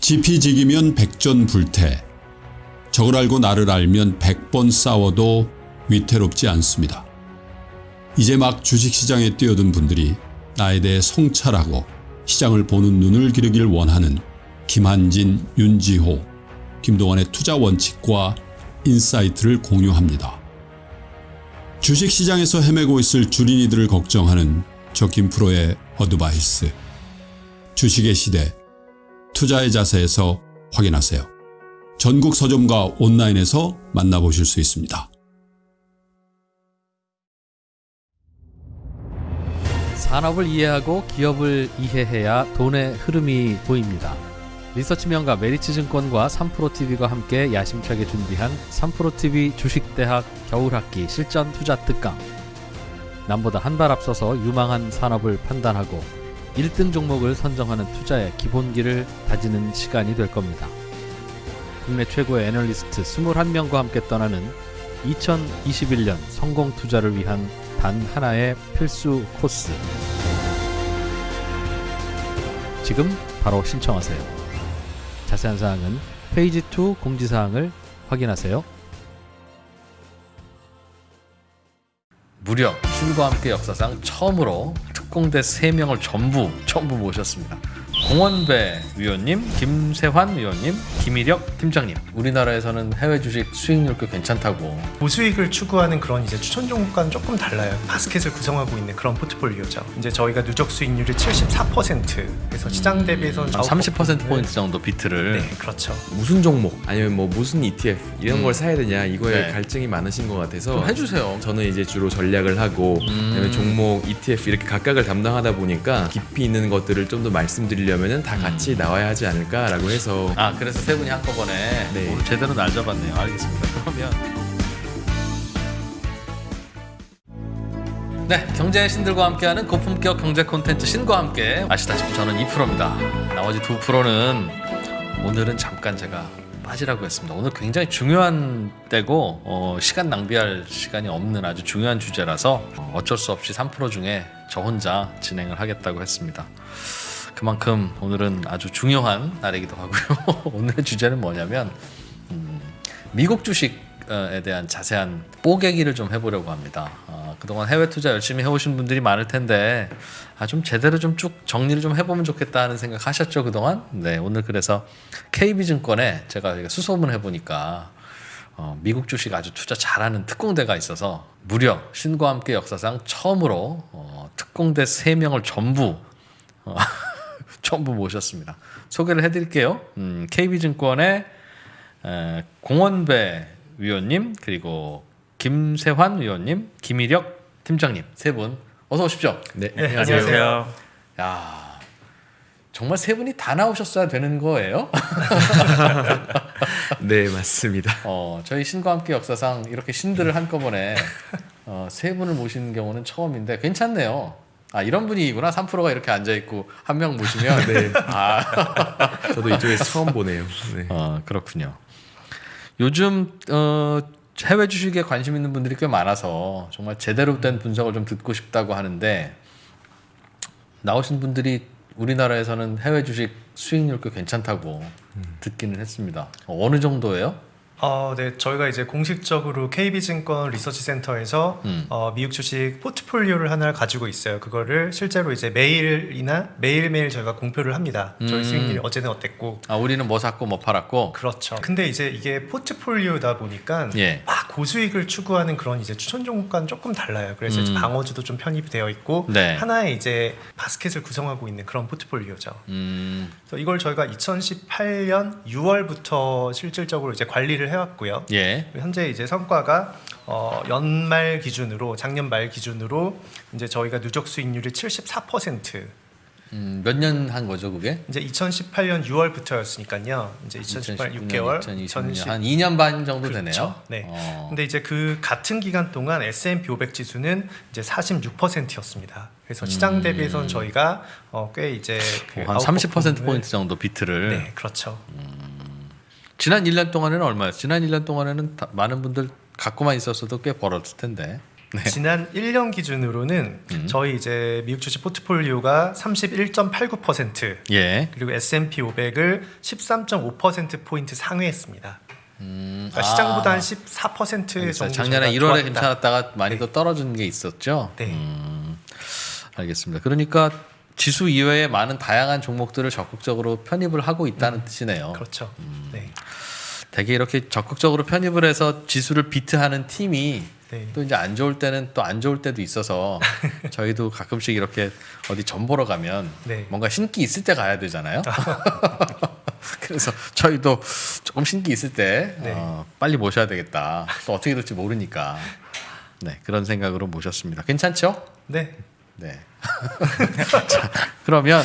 지피지기면 백전불태. 적을 알고 나를 알면 백번 싸워도 위태롭지 않습니다. 이제 막 주식시장에 뛰어든 분들이 나에 대해 성찰하고 시장을 보는 눈을 기르길 원하는 김한진, 윤지호, 김동완의 투자 원칙과 insight를 공유합니다. 주식시장에서 헤매고 있을 주린이들을 걱정하는 저 김프로의 어드바이스. 주식의 시대, 투자의 자세에서 확인하세요. 전국 서점과 온라인에서 만나보실 수 있습니다. 산업을 이해하고 기업을 이해해야 돈의 흐름이 보입니다. 리서치 명가 메리츠증권과 3프로TV가 함께 야심차게 준비한 3프로TV 주식대학 겨울학기 실전 투자 특강. 남보다 한 발 앞서서 유망한 산업을 판단하고 1등 종목을 선정하는 투자의 기본기를 다지는 시간이 될 겁니다. 국내 최고의 애널리스트 21명과 함께 떠나는 2021년 성공 투자를 위한 단 하나의 필수 코스. 지금 바로 신청하세요. 자세한 사항은 페이지 2 공지사항을 확인하세요. 무려 신과 함께 역사상 처음으로 특공대 3명을 전부 전부 모셨습니다. 공원배 위원님, 김세환 위원님, 김일혁 팀장님. 우리나라에서는 해외 주식 수익률 꽤 괜찮다고 고수익을 추구하는 그런 이제 추천 종목과는 조금 달라요. 바스켓을 구성하고 있는 그런 포트폴리오죠. 이제 저희가 누적 수익률이 74% 그래서 시장 대비해서는 한30% 포인트 정도 비트를 네, 그렇죠. 무슨 종목 아니면 뭐 무슨 ETF 이런 음. 걸 사야 되냐 이거에 네. 갈증이 많으신 것 같아서 좀 해주세요. 저는 이제 주로 전략을 하고 음. 그다음에 종목 ETF 이렇게 각각을 담당하다 보니까 깊이 있는 것들을 좀 더 말씀드 리려면은 다 같이 음. 나와야 하지 않을까라고 해서 아 그래서 세 분이 한꺼번에 네. 오늘 제대로 날 잡았네요. 알겠습니다. 그러면 네 경제의 신들과 함께하는 고품격 경제 콘텐츠 신과 함께 아시다시피 저는 2%입니다. 나머지 2%는 오늘은 잠깐 제가 빠지라고 했습니다. 오늘 굉장히 중요한 때고 어, 시간 낭비할 시간이 없는 아주 중요한 주제라서 어, 어쩔 수 없이 3% 중에 저 혼자 진행을 하겠다고 했습니다. 그만큼 오늘은 아주 중요한 날이기도 하고요. 오늘의 주제는 뭐냐면 음, 미국 주식에 대한 자세한 뽀개기를 좀 해보려고 합니다. 어, 그동안 해외 투자 열심히 해오신 분들이 많을 텐데 아, 좀 제대로 좀 쭉 정리를 좀 해보면 좋겠다 하는 생각 하셨죠 그동안? 네 오늘 그래서 KB증권에 제가 수소문 해보니까 어, 미국 주식 아주 투자 잘하는 특공대가 있어서 무려 신과 함께 역사상 처음으로 어, 특공대 3명을 전부 어, 전부 모셨습니다. 소개를 해드릴게요. 음, KB증권의 에, 공원배 위원님 그리고 김세환 위원님, 김일혁 팀장님 세 분 어서 오십시오. 네, 네, 안녕하세요. 야 정말 세 분이 다 나오셨어야 되는 거예요? 네 맞습니다. 어, 저희 신과 함께 역사상 이렇게 신들을 한꺼번에 어, 세 분을 모시는 경우는 처음인데 괜찮네요. 아 이런 분위기구나 3%가 이렇게 앉아 있고 한 명 모시면 네. 아 저도 이쪽에서 처음 보네요. 네. 어, 그렇군요. 요즘 어, 해외 주식에 관심 있는 분들이 꽤 많아서 정말 제대로 된 분석을 좀 듣고 싶다고 하는데 나오신 분들이 우리나라에서는 해외 주식 수익률 꽤 괜찮다고 듣기는 했습니다. 어느 정도예요? 어, 네, 저희가 이제 공식적으로 KB증권 리서치 센터에서 음. 어, 미국 주식 포트폴리오를 하나를 가지고 있어요. 그거를 실제로 이제 매일이나 매일매일 저희가 공표를 합니다. 음. 저희 수익률이 어제는 어땠고. 아 우리는 뭐 샀고 뭐 팔았고. 그렇죠. 근데 이제 이게 포트폴리오다 보니까 예. 막 고수익을 추구하는 그런 이제 추천 종목과는 조금 달라요. 그래서 이제 음. 방어주도 좀 편입이 되어 있고 네. 하나의 이제 바스켓을 구성하고 있는 그런 포트폴리오죠. 음, 그래서 이걸 저희가 2018년 6월부터 실질적으로 이제 관리를 해왔고요. 예. 현재 이제 성과가 어, 연말 기준으로 작년 말 기준으로 이제 저희가 누적 수익률이 74% 음, 몇 년 한 거죠 그게? 이제 2018년 6월부터였으니까요. 이제 2018 6개월, 2020년 한 2년 반 정도 그렇죠. 되네요. 네. 어. 근데 이제 그 같은 기간 동안 S&P 500 지수는 이제 46%였습니다. 그래서 시장 음. 대비해서는 저희가 어, 꽤 이제 그 한 30% 아웃퍼폼을- 포인트 정도 비트를 네, 그렇죠. 지난 1년 동안에는 얼마였어요? 지난 1년 동안에는 다- 많은 분들 갖고만 있었어도 꽤 벌었을 텐데. 지난 1년 기준으로는 음. 저희 이제 미국 주식 포트폴리오가 31.89% 예. 그리고 S&P 500을 13.5% 포인트 상회했습니다. 음, 그러니까 시장보다 아, 한14% 정도. 작년에 저희가 1월에 좋았다. 괜찮았다가 많이 더 떨어진 게 있었죠. 네. 음, 알겠습니다. 그러니까 지수 이외에 많은 다양한 종목들을 적극적으로 편입을 하고 있다는 뜻이네요. 그렇죠. 음. 네. 되게 이렇게 적극적으로 편입을 해서 지수를 비트하는 팀이 네. 또 이제 안 좋을 때는 또 안 좋을 때도 있어서 저희도 가끔씩 이렇게 어디 점 보러 가면 네. 뭔가 신기 있을 때 가야 되잖아요. 그래서 저희도 조금 신기 있을 때 네. 어, 빨리 모셔야 되겠다. 또 어떻게 될지 모르니까 네 그런 생각으로 모셨습니다. 괜찮죠? 네. 네. 자, 그러면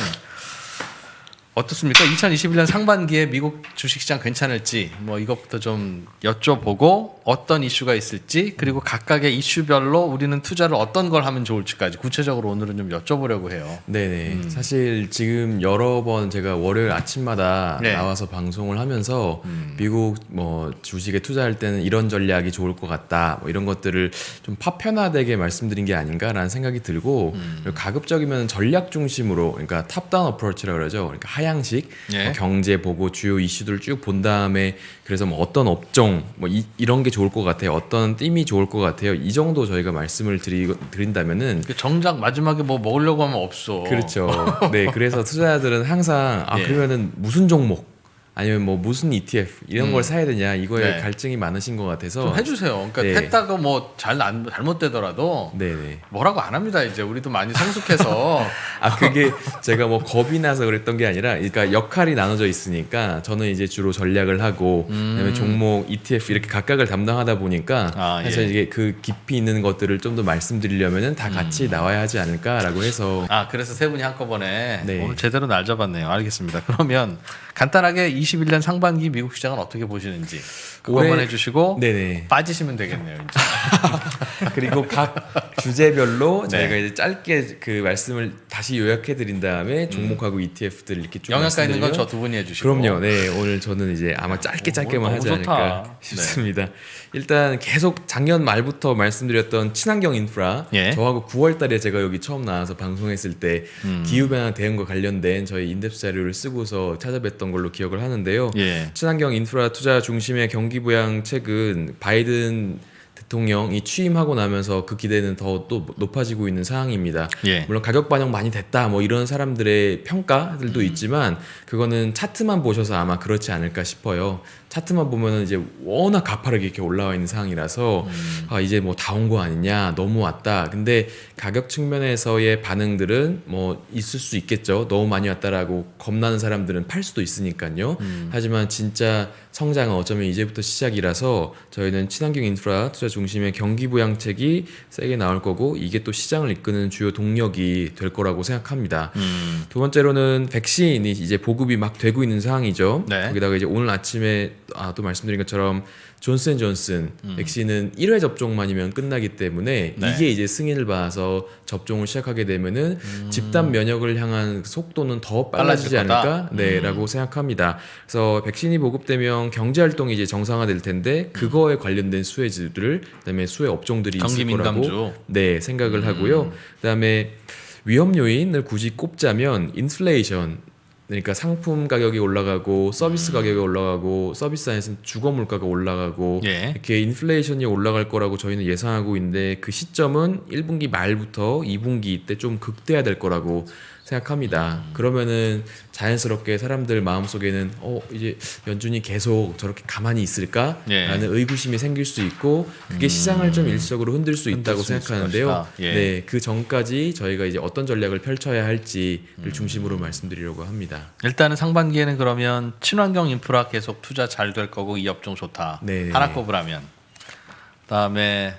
어떻습니까? 2021년 상반기에 미국 주식시장 괜찮을지 뭐 이것부터 좀 여쭤보고 어떤 이슈가 있을지 그리고 각각의 이슈별로 우리는 투자를 어떤 걸 하면 좋을지까지 구체적으로 오늘은 좀 여쭤보려고 해요. 네네. 음. 사실 지금 여러 번 제가 월요일 아침마다 네. 나와서 방송을 하면서 음. 미국 뭐 주식에 투자할 때는 이런 전략이 좋을 것 같다. 뭐 이런 것들을 좀 파편화되게 말씀드린 게 아닌가라는 생각이 들고 음. 가급적이면 전략 중심으로 그러니까 top-down approach라고 그러죠. 그러니까 하향식 예. 뭐 경제 보고 주요 이슈들을 쭉 본 다음에 그래서 뭐 어떤 업종 뭐 이, 이런 게 좋을 것 같아요. 어떤 띠이 좋을 것 같아요. 이 정도 저희가 말씀을 드리, 드린다면은 그 정작 마지막에 뭐 먹으려고 하면 없어. 그렇죠. 네, 그래서 투자자들은 항상 아 예. 그러면은 무슨 종목 아니면 뭐 무슨 ETF 이런 음. 걸 사야 되냐 이거에 네. 갈증이 많으신 것 같아서 좀 해주세요. 그러니까 네. 했다가 뭐잘 잘못되더라도 네네. 뭐라고 안 합니다. 이제 우리도 많이 성숙해서 아 그게 제가 뭐 겁이 나서 그랬던 게 아니라 그러니까 역할이 나눠져 있으니까 저는 이제 주로 전략을 하고 음. 그다음에 종목 ETF 이렇게 각각을 담당하다 보니까 아, 그래서 예. 이게 그 깊이 있는 것들을 좀 더 말씀드리려면은 다 같이 나와야 하지 않을까라고 해서 아 그래서 세 분이 한꺼번에 네. 오늘 제대로 날 잡았네요. 알겠습니다. 그러면 간단하게 21년 상반기 미국 시장은 어떻게 보시는지 그거 올해- 한번 해주시고 네네. 빠지시면 되겠네요. 그리고 각 주제별로 네. 저희가 이제 짧게 그 말씀을 다시 요약해 드린 다음에 종목하고 ETF들 이렇게 쭉 영양가 있는 건 저 두 분이 해주시고. 그럼요. 네. 오늘 저는 이제 아마 짧게 오, 짧게만 너무 하지 좋다. 않을까 네. 싶습니다. 일단 계속 작년 말부터 말씀드렸던 친환경 인프라 예. 저하고 9월 달에 제가 여기 처음 나와서 방송했을 때 음. 기후 변화 대응과 관련된 저희 인덱스 자료를 쓰고서 찾아뵀던 걸로 기억을 하는데요. 예. 친환경 인프라 투자 중심의 경기 부양 책은 바이든 대통령이 취임하고 나면서 그 기대는 더 또 높아지고 있는 상황입니다. 예. 물론 가격 반영 많이 됐다 뭐 이런 사람들의 평가들도 음. 있지만 그거는 차트만 보셔서 아마 그렇지 않을까 싶어요. 차트만 보면은 이제 워낙 가파르게 이렇게 올라와 있는 상황이라서 음. 아 이제 뭐 다 온 거 아니냐 너무 왔다. 근데 가격 측면에서의 반응들은 뭐 있을 수 있겠죠. 너무 많이 왔다라고 겁나는 사람들은 팔 수도 있으니까요. 음. 하지만 진짜 성장은 어쩌면 이제부터 시작이라서 저희는 친환경 인프라 투자 중심의 경기 부양책이 세게 나올 거고 이게 또 시장을 이끄는 주요 동력이 될 거라고 생각합니다. 음. 두 번째로는 백신이 이제 보급이 막 되고 있는 상황이죠. 네. 거기다가 이제 오늘 아침에 아, 또 말씀드린 것처럼 존슨 존슨 백신은 1회 접종만이면 끝나기 때문에 음. 네. 이게 이제 승인을 받아서 접종을 시작하게 되면은 집단 면역을 향한 속도는 더 빨라지지 음. 않을까? 네라고 생각합니다. 그래서 백신이 보급되면 경제 활동이 이제 정상화될 텐데 그거에 관련된 수혜주들 그다음에 수혜 업종들이 있을 거라고 민감주. 네 생각을 하고요. 그다음에 위험 요인을 굳이 꼽자면 인플레이션 그러니까 상품 가격이 올라가고 서비스 가격이 올라가고 서비스 안에서는 주거 물가가 올라가고 예. 이렇게 인플레이션이 올라갈 거라고 저희는 예상하고 있는데 그 시점은 1분기 말부터 2분기 때 좀 극대화될 거라고 생각합니다. 그러면은 자연스럽게 사람들 마음속에는 어 이제 연준이 계속 저렇게 가만히 있을까라는 예. 의구심이 생길 수 있고 그게 시장을 좀 일시적으로 흔들 수 흔들 있다고 수 생각하는데요. 예. 네, 그 전까지 저희가 이제 어떤 전략을 펼쳐야 할지를 중심으로 말씀드리려고 합니다. 일단은 상반기에는 그러면 친환경 인프라 계속 투자 잘 될 거고 이 업종 좋다. 네. 하나 꼽으라면. 그다음에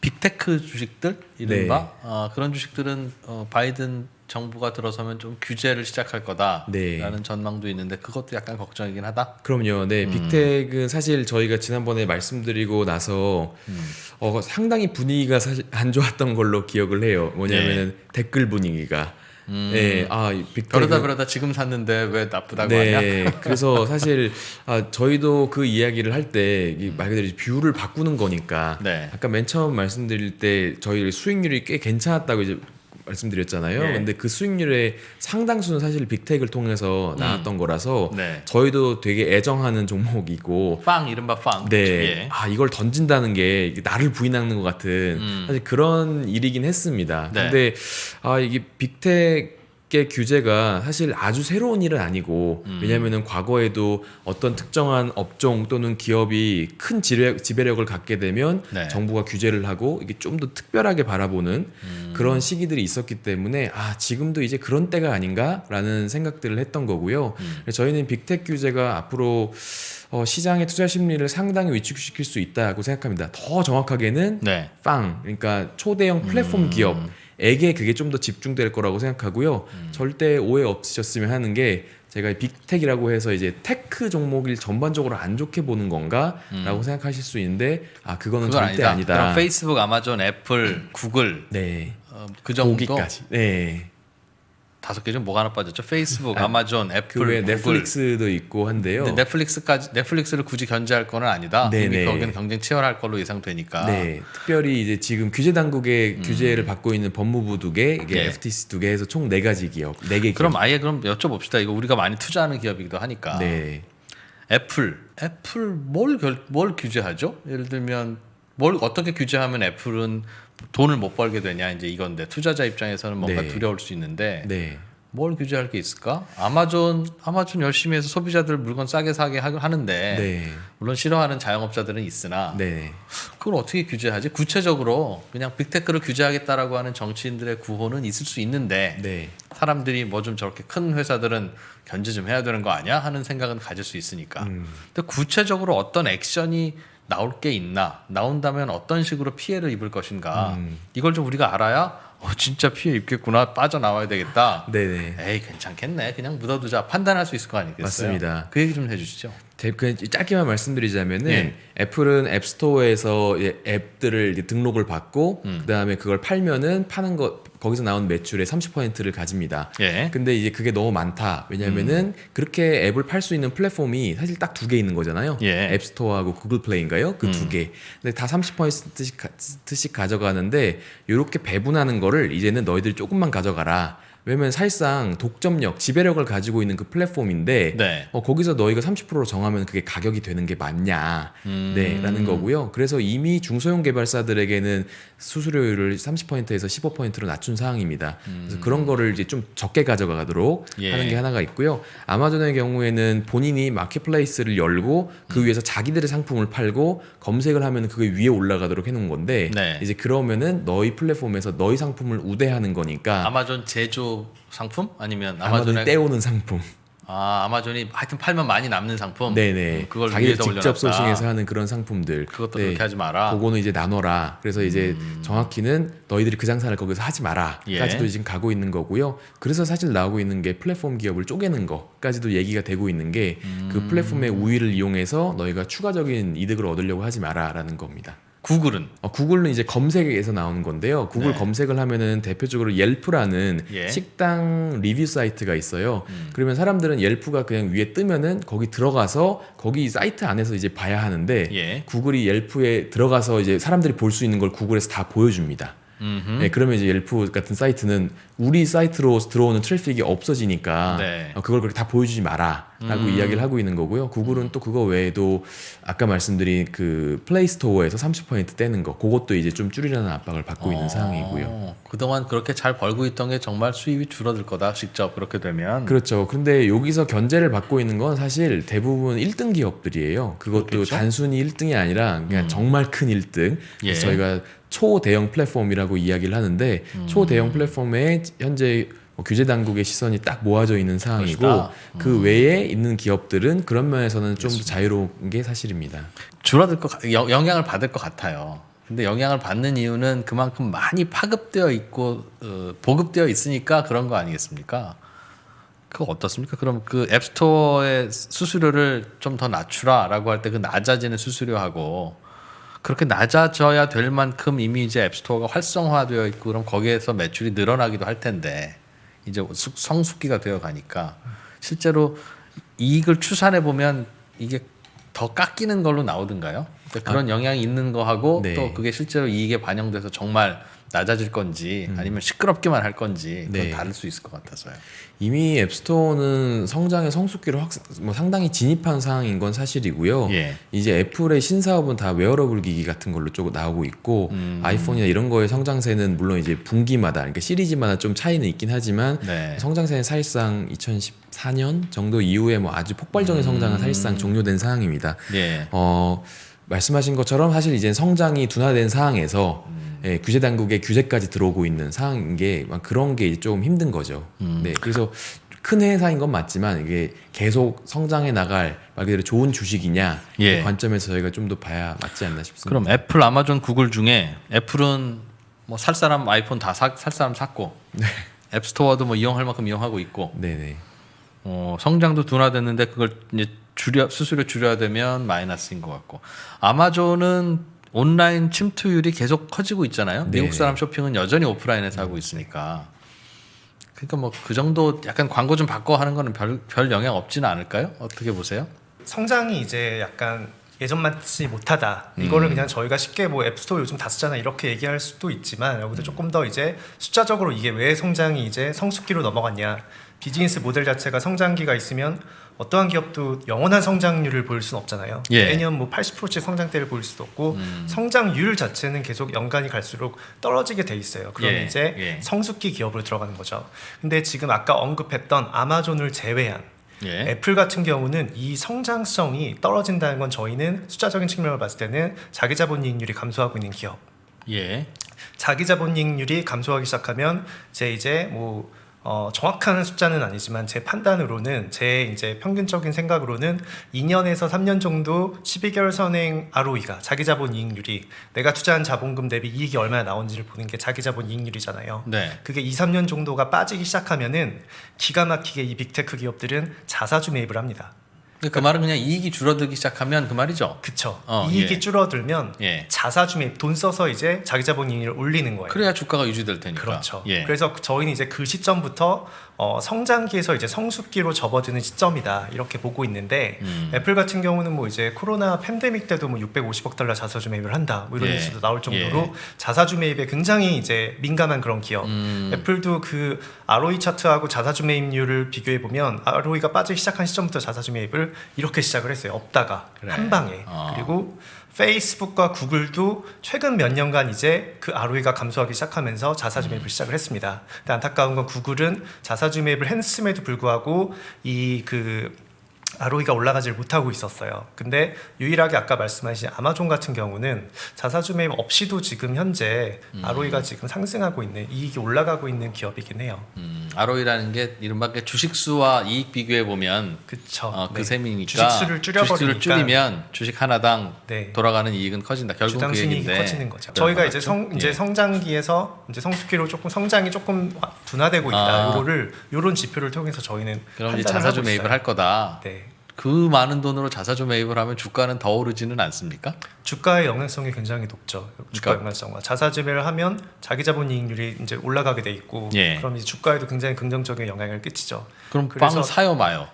빅테크 주식들 이른바 네. 어, 그런 주식들은 어, 바이든 정부가 들어서면 좀 규제를 시작할 거다라는 네. 전망도 있는데 그것도 약간 걱정이긴 하다. 그럼요. 네, 음. 빅텍은 사실 저희가 지난번에 말씀드리고 나서 음. 어, 상당히 분위기가 사실 안 좋았던 걸로 기억을 해요. 뭐냐면은 네. 댓글 분위기가 음. 네, 아, 이 big tech 그러다 그러다 지금 샀는데 왜 나쁘다고 하냐? 네, 그래서 사실 아, 저희도 그 이야기를 할 때 말 그대로 view를 바꾸는 거니까 네. 아까 맨 처음 말씀드릴 때 저희 수익률이 꽤 괜찮았다고 이제 말씀드렸잖아요. 네. 근데 그 수익률의 상당수는 사실 big tech를 통해서 나왔던 거라서 네. 저희도 되게 애정하는 종목이고 FAANG 이른바 FAANG. 네. 예. 아, 이걸 던진다는 게 나를 부인하는 것 같은 음. 사실 그런 일이긴 했습니다. 네. 근데 아, 이게 빅텍 의 규제가 사실 아주 새로운 일은 아니고 음. 왜냐면은 과거에도 어떤 특정한 업종 또는 기업이 큰 지배, 지배력을 갖게 되면 네. 정부가 규제를 하고 이게 좀 더 특별하게 바라보는 음. 그런 시기들이 있었기 때문에 아, 지금도 이제 그런 때가 아닌가라는 생각들을 했던 거고요. 음. 저희는 빅텍 규제가 앞으로 어, 시장의 투자 심리를 상당히 위축시킬 수 있다고 생각합니다. 더 정확하게는 네. 빵, 그러니까 초대형 플랫폼 음. 기업 에게 그게 좀 더 집중될 거라고 생각하고요. 음. 절대 오해 없으셨으면 하는 게 제가 big tech이라고 해서 이제 tech 종목을 전반적으로 안 좋게 보는 건가라고 생각하실 수 있는데 아 그거는 음. 절대 아니다. 아니다. 페이스북, 아마존, 애플, 구글 네, 어, 그 정도 거기까지. 네. 다섯 개 중 뭐가 하나 빠졌죠? 페이스북, 아마존, 애플, 그 외에 구글. 넷플릭스도 있고 한데요. 넷플릭스까지 넷플릭스를 굳이 견제할 거는 아니다. 네네. 이미 거기는 경쟁 치열할 걸로 예상되니까. 네, 특별히 이제 지금 규제 당국의 규제를 받고 있는 법무부 두 개, 이게 음. 네. FTC 두 개 해서 총 네 가지 기업, 네 개. 그럼 아예 그럼 여쭤봅시다. 이거 우리가 많이 투자하는 기업이기도 하니까. 네, 애플, 애플 뭘, 결, 뭘 규제하죠? 예를 들면 뭘 어떻게 규제하면 애플은 돈을 못 벌게 되냐 이제 이건데 투자자 입장에서는 뭔가 네. 두려울 수 있는데 네, 뭘 규제할 게 있을까? 아마존 아마존 열심히 해서 소비자들 물건 싸게 사게 하- 하는데 네, 물론 싫어하는 자영업자들은 있으나 네. 그걸 어떻게 규제하지? 구체적으로 그냥 빅테크를 규제하겠다라고 하는 정치인들의 구호는 있을 수 있는데 네. 사람들이 뭐 좀 저렇게 큰 회사들은 견제 좀 해야 되는 거 아니야 하는 생각은 가질 수 있으니까. 음. 근데 구체적으로 어떤 액션이 나올 게 있나? 나온다면 어떤 식으로 피해를 입을 것인가? 음. 이걸 좀 우리가 알아야 어 진짜 피해 입겠구나 빠져나와야 되겠다. 네네. 에이 괜찮겠네. 그냥 묻어두자 판단할 수 있을 거 아니겠어요? 맞습니다. 그 얘기 좀 해주시죠. 그냥 짧게만 말씀드리자면은 예. 애플은 앱스토어에서 앱들을 등록을 받고 음. 그다음에 그걸 팔면은 파는 거 거기서 나온 매출의 30%를 가집니다. 예. 근데 이제 그게 너무 많다. 왜냐면은 그렇게 앱을 팔 수 있는 플랫폼이 사실 딱 두 개 있는 거잖아요. 예. 앱스토어하고 구글 플레이인가요? 그두 음. 개. 근데 다 30%씩 가, 씩 가져가는데 이렇게 배분하는 거를 이제는 너희들 조금만 가져가라. 왜냐면 사실상 독점력, 지배력을 가지고 있는 그 플랫폼인데 네. 어, 거기서 너희가 30%로 정하면 그게 가격이 되는 게 맞냐? 음. 네, 라는 거고요. 그래서 이미 중소형 개발사들에게는 수수료율을 30%에서 15%로 낮춘 상황입니다. 그래서 그런 거를 이제 좀 적게 가져가도록 음. 예. 하는 게 하나가 있고요. 아마존의 경우에는 본인이 마켓플레이스를 열고 음. 그 위에서 자기들의 상품을 팔고 검색을 하면 그게 위에 올라가도록 해놓은 건데 네. 이제 그러면은 너희 플랫폼에서 너희 상품을 우대하는 거니까 아마존 제조 상품 아니면 아마존의 떼오는 상품. 아 아마존이 하여튼 팔면 많이 남는 상품. 네네. 음, 그걸 자기들 위에다 직접 올려놨다. 소싱해서 하는 그런 상품들. 그것도 네. 그렇게 하지 마라. 그거는 이제 나눠라. 그래서 이제 음. 정확히는 너희들이 그 장사를 거기서 하지 마라. 예. 까지도 지금 가고 있는 거고요. 그래서 사실 나오고 있는 게 플랫폼 기업을 쪼개는 거까지도 얘기가 되고 있는 게그 음. 플랫폼의 우위를 이용해서 너희가 추가적인 이득을 얻으려고 하지 마라라는 겁니다. 구글은 어, 구글은 이제 검색에서 나오는 건데요. 구글 네. 검색을 하면은 대표적으로 옐프라는 예. 식당 리뷰 사이트가 있어요. 음. 그러면 사람들은 옐프가 그냥 위에 뜨면은 거기 들어가서 거기 사이트 안에서 이제 봐야 하는데 예. 구글이 옐프에 들어가서 이제 사람들이 볼 수 있는 걸 구글에서 다 보여줍니다. 네, 그러면 이제 옐프 같은 사이트는 우리 사이트로 들어오는 traffic이 없어지니까 네. 어, 그걸 그렇게 다 보여주지 마라 라고 음. 이야기를 하고 있는 거고요. 구글은 또 그거 외에도 아까 말씀드린 그 플레이 스토어에서 30% 떼는 거, 그것도 이제 좀 줄이라는 압박을 받고 있는 어, 상황이고요. 그동안 그렇게 잘 벌고 있던 게 정말 수입이 줄어들 거다. 직접 그렇게 되면. 그렇죠. 근데 여기서 견제를 받고 있는 건 사실 대부분 1등 기업들이에요. 그것도 그렇겠죠? 단순히 1등이 아니라 그냥 음. 정말 큰 1등. 예. 저희가 초대형 플랫폼이라고 이야기를 하는데 음. 초대형 플랫폼에 현재 뭐 규제 당국의 시선이 딱 모아져 있는 상황이고 그것이다. 그 외에 있는 기업들은 그런 면에서는 좀더 자유로운 게 사실입니다. 줄어들 것 영향을 받을 것 같아요. 근데 영향을 받는 이유는 그만큼 많이 파급되어 있고 어, 보급되어 있으니까 그런 거 아니겠습니까? 그거 어떻습니까? 그럼 그 앱스토어의 수수료를 좀 더 낮추라라고 할 때 그 낮아지는 수수료하고 그렇게 낮아져야 될 만큼 이미 이제 앱스토어가 활성화되어 있고 그럼 거기에서 매출이 늘어나기도 할 텐데 이제 수- 성숙기가 되어 가니까 실제로 이익을 추산해 보면 이게 더 깎이는 걸로? 그러니까 그런 영향이 있는 거하고 네. 또 그게 실제로 이익에 반영돼서 정말 낮아질 건지 아니면 시끄럽기만 할 건지 그건 네. 다를 수 있을 것 같아서요. 이미 앱스토어는 성장의 성숙기로 확, 뭐 상당히 진입한 상황인 건 사실이고요. 예. 이제 애플의 신사업은 다 웨어러블 기기 같은 걸로 쭉 나오고 있고 음. 아이폰이나 이런 거의 성장세는 물론 이제 분기마다 그러니까 시리즈마다 좀 차이는 있긴 하지만 네. 성장세는 사실상 2014년 정도 이후에 뭐 아주 폭발적인 성장은 사실상 종료된 상황입니다. 예. 어, 말씀하신 것처럼 사실 이제 성장이 둔화된 상황에서 예, 규제 당국의 규제까지 들어오고 있는 상황인 게막 그런 게 좀 힘든 거죠. 음. 네, 그래서 큰 회사인 건 맞지만 이게 계속 성장해 나갈 말 그대로 좋은 주식이냐 예. 그 관점에서 저희가 좀 더 봐야 맞지 않나 싶습니다. 그럼 애플, 아마존, 구글 중에 애플은 뭐 살 사람 아이폰 다 살 사람 샀고 앱스토어도 뭐 이용할 만큼 이용하고 있고 네네. 어, 성장도 둔화됐는데 그걸 이제 줄여 수수료 줄여야 되면 마이너스인 것 같고 아마존은 온라인 침투율이 계속 커지고 있잖아요. 네. 미국 사람 쇼핑은 여전히 오프라인에서 하고 있으니까. 그러니까 뭐 그 정도 약간 광고 좀 바꿔 하는 거는 별, 별 영향 없지는 않을까요? 어떻게 보세요? 성장이 이제 약간 예전 같지 못하다. 이거를 음. 그냥 저희가 쉽게 뭐 앱스토어 요즘 다 쓰잖아 이렇게 얘기할 수도 있지만 음. 여기서 조금 더 이제 숫자적으로 이게 왜 성장이 이제 성숙기로 넘어갔냐. 비즈니스 모델 자체가 성장기가 있으면 어떠한 기업도 영원한 성장률을 보일 수는 없잖아요. 예. 매년 뭐 80%씩 성장대를 보일 수도 없고 음. 성장률 자체는 계속 연간이 갈수록 떨어지게 돼 있어요. 그럼 예, 이제 예. 성숙기 기업으로 들어가는 거죠. 근데 지금 아까 언급했던 아마존을 제외한 예. 애플 같은 경우는 이 성장성이 떨어진다는 건 저희는 숫자적인 측면을 봤을 때는 자기 자본 이익률이 감소하고 있는 기업. 예. 자기 자본 이익률이 감소하기 시작하면 제 이제 뭐 어, 정확한 숫자는 아니지만 제 판단으로는 제 이제 평균적인 생각으로는 2년에서 3년 정도 12개월 선행 ROE가 자기 자본 이익률이 내가 투자한 자본금 대비 이익이 얼마나 나온지를 보는 게 자기 자본 이익률이잖아요. 네. 그게 2, 3년 정도가 빠지기 시작하면은 기가 막히게 이 빅테크 기업들은 자사주 매입을 합니다. 그 말은 그냥 이익이 줄어들기 시작하면 그 말이죠. 그쵸. 어, 이익이 예. 줄어들면 예. 자사주 매입 돈 써서 이제 자기 자본 이익을 올리는 거예요. 그래야 주가가 유지될 테니까. 그렇죠. 예. 그래서 저희는 이제 그 시점부터 어, 성장기에서 이제 성숙기로 접어드는 시점이다 이렇게 보고 있는데 음. 애플 같은 경우는 뭐 이제 코로나 팬데믹 때도 뭐 650억 달러 자사주 매입을 한다 뭐 이런 예. 뉴스도 나올 정도로 예. 자사주 매입에 굉장히 이제 민감한 그런 기업. 음. 애플도 그 ROE 차트하고 자사주 매입률을 비교해 보면 ROE가 빠지기 시작한 시점부터 자사주 매입을 이렇게 시작을 했어요. 없다가 그래. 한 방에 어. 그리고 페이스북과 구글도 최근 몇 년간 이제 그 ROE가 감소하기 시작하면서 자사주 매입을 시작을 했습니다. 근데 안타까운 건 구글은 자사주 매입을 했음에도 불구하고 이그 ROE가 올라가질 못하고 있었어요. 근데 유일하게 아까 말씀하신 아마존 같은 경우는 자사주 매입 없이도 지금 현재 ROE가 지금 상승하고 있는 이익이 올라가고 있는 기업이긴 해요. 음, ROE라는 게 이른바 그 주식수와 이익 비교해 보면 그쵸. 어, 그 네. 셈이니까 주식수를 줄여버리니까 주식수를 줄이면 주식 하나당 네. 돌아가는 이익은 커진다. 결국 그 얘기인데 커지는 거죠. 저희가 이제 성 이제 예. 성장기에서 이제 성숙기로 조금 성장이 조금 둔화되고 있다. 아. 요거를 요런 지표를 통해서 저희는 그럼 이제 자사주 매입을 있어요. 할 거다. 네. 그 많은 돈으로 자사주 매입을 하면 주가는 더 오르지는 않습니까? 주가의 영향성이 굉장히 높죠. 주가 그러니까- 영향성과 자사주 매를 하면 자기 자본 이익률이 이제 올라가게 돼 있고 예. 그럼 이제 주가에도 굉장히 긍정적인 영향을 끼치죠. 그럼 빵을 사요 마요.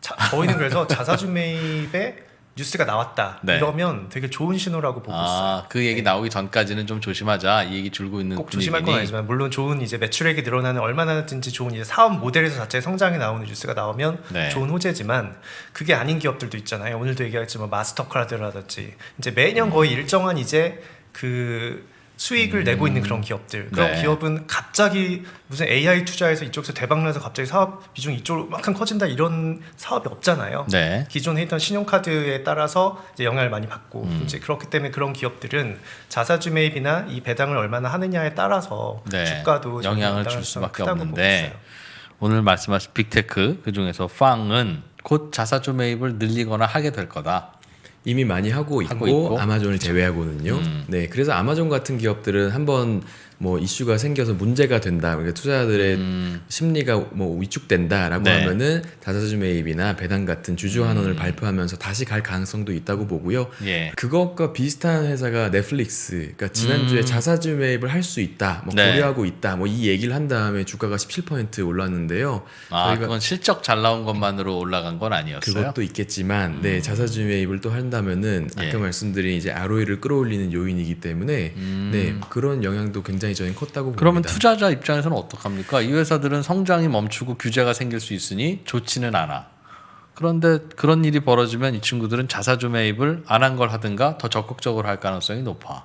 자, 저희는 그래서 자사주 매입에 뉴스가 나왔다 네. 이러면 되게 좋은 신호라고 보고 있어요. 아, 그 얘기 나오기 전까지는 좀 조심하자. 이 얘기 줄고 있는 꼭 조심할 건. 아니지만 물론 좋은 이제 매출액이 늘어나는 얼마나든지 좋은 이제 사업 모델에서 자체 성장이 나오는 뉴스가 나오면 네. 좋은 호재지만 그게 아닌 기업들도 있잖아요. 오늘도 얘기했지만 마스터카드라든지 이제 매년 거의 음. 일정한 이제 그 수익을 내고 있는 그런 기업들 그런 네. 기업은 갑자기 무슨 AI 투자해서 이쪽에서 대박 나서 갑자기 사업 비중 이쪽으로 막큼 커진다 이런 사업이 없잖아요. 네. 기존에 있던 신용카드에 따라서 이제 영향을 많이 받고 음. 이제 그렇기 때문에 그런 기업들은 자사주 매입이나 이 배당을 얼마나 하느냐에 따라서 네. 주가도 좀 영향을 줄 수밖에 없는데. 오늘 말씀하신 Big Tech 그 중에서 FANG은 곧 자사주 매입을 늘리거나 하게 될 거다. 이미 많이 하고 있고, 하고 있고. 아마존을 제외하고는요. 음. 네, 그래서 아마존 같은 기업들은 한번 뭐 이슈가 생겨서 문제가 된다. 그러니까 투자자들의 음. 심리가 뭐 위축된다라고 네. 하면은 자사주 매입이나 배당 같은 주주 환원을 음. 발표하면서 다시 갈 가능성도 있다고 보고요. 예. 그것과 비슷한 회사가 넷플릭스. 그러니까 지난주에 음. 자사주 매입을 할 수 있다. 뭐 네. 고려하고 있다. 뭐 이 얘기를 한 다음에 주가가 17% 올랐는데요. 아, 저희가- 그건 실적 잘 나온 것만으로 올라간 건 아니었어요. 그것도 있겠지만 네 자사주 매입을 또 한다면은 예. 아까 말씀드린 이제 ROE를 끌어올리는 요인이기 때문에 음. 네 그런 영향도 굉장히 저는 컸다고 봅니다. 그러면 투자자 입장에서는 어떡합니까? 이 회사들은 성장이 멈추고 규제가 생길 수 있으니 좋지는 않아. 그런데 그런 일이 벌어지면 이 친구들은 자사주 매입을 안 한 걸 하든가 더 적극적으로 할 가능성이 높아.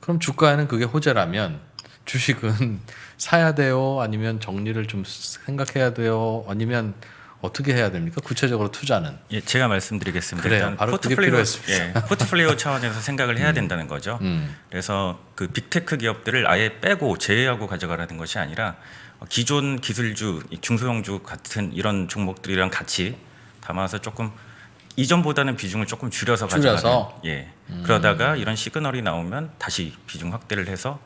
그럼 주가에는 그게 호재라면 주식은 사야 돼요? 아니면 정리를 좀 생각해야 돼요? 아니면 어떻게 해야 됩니까? 구체적으로 투자는. 예, 제가 말씀드리겠습니다. 그래요. 일단 바로 포트폴리오. 예, 포트폴리오 차원에서 생각을 해야 된다는 거죠. 음. 그래서 그 빅테크 기업들을 아예 빼고 제외하고 가져가라는 것이 아니라 어, 기존 기술주, 이 중소형주 같은 이런 종목들이랑 같이 담아서 조금 이전보다는 비중을 조금 줄여서 가져가는. 예. 그러다가 이런 시그널이 나오면 다시 비중 확대를 해서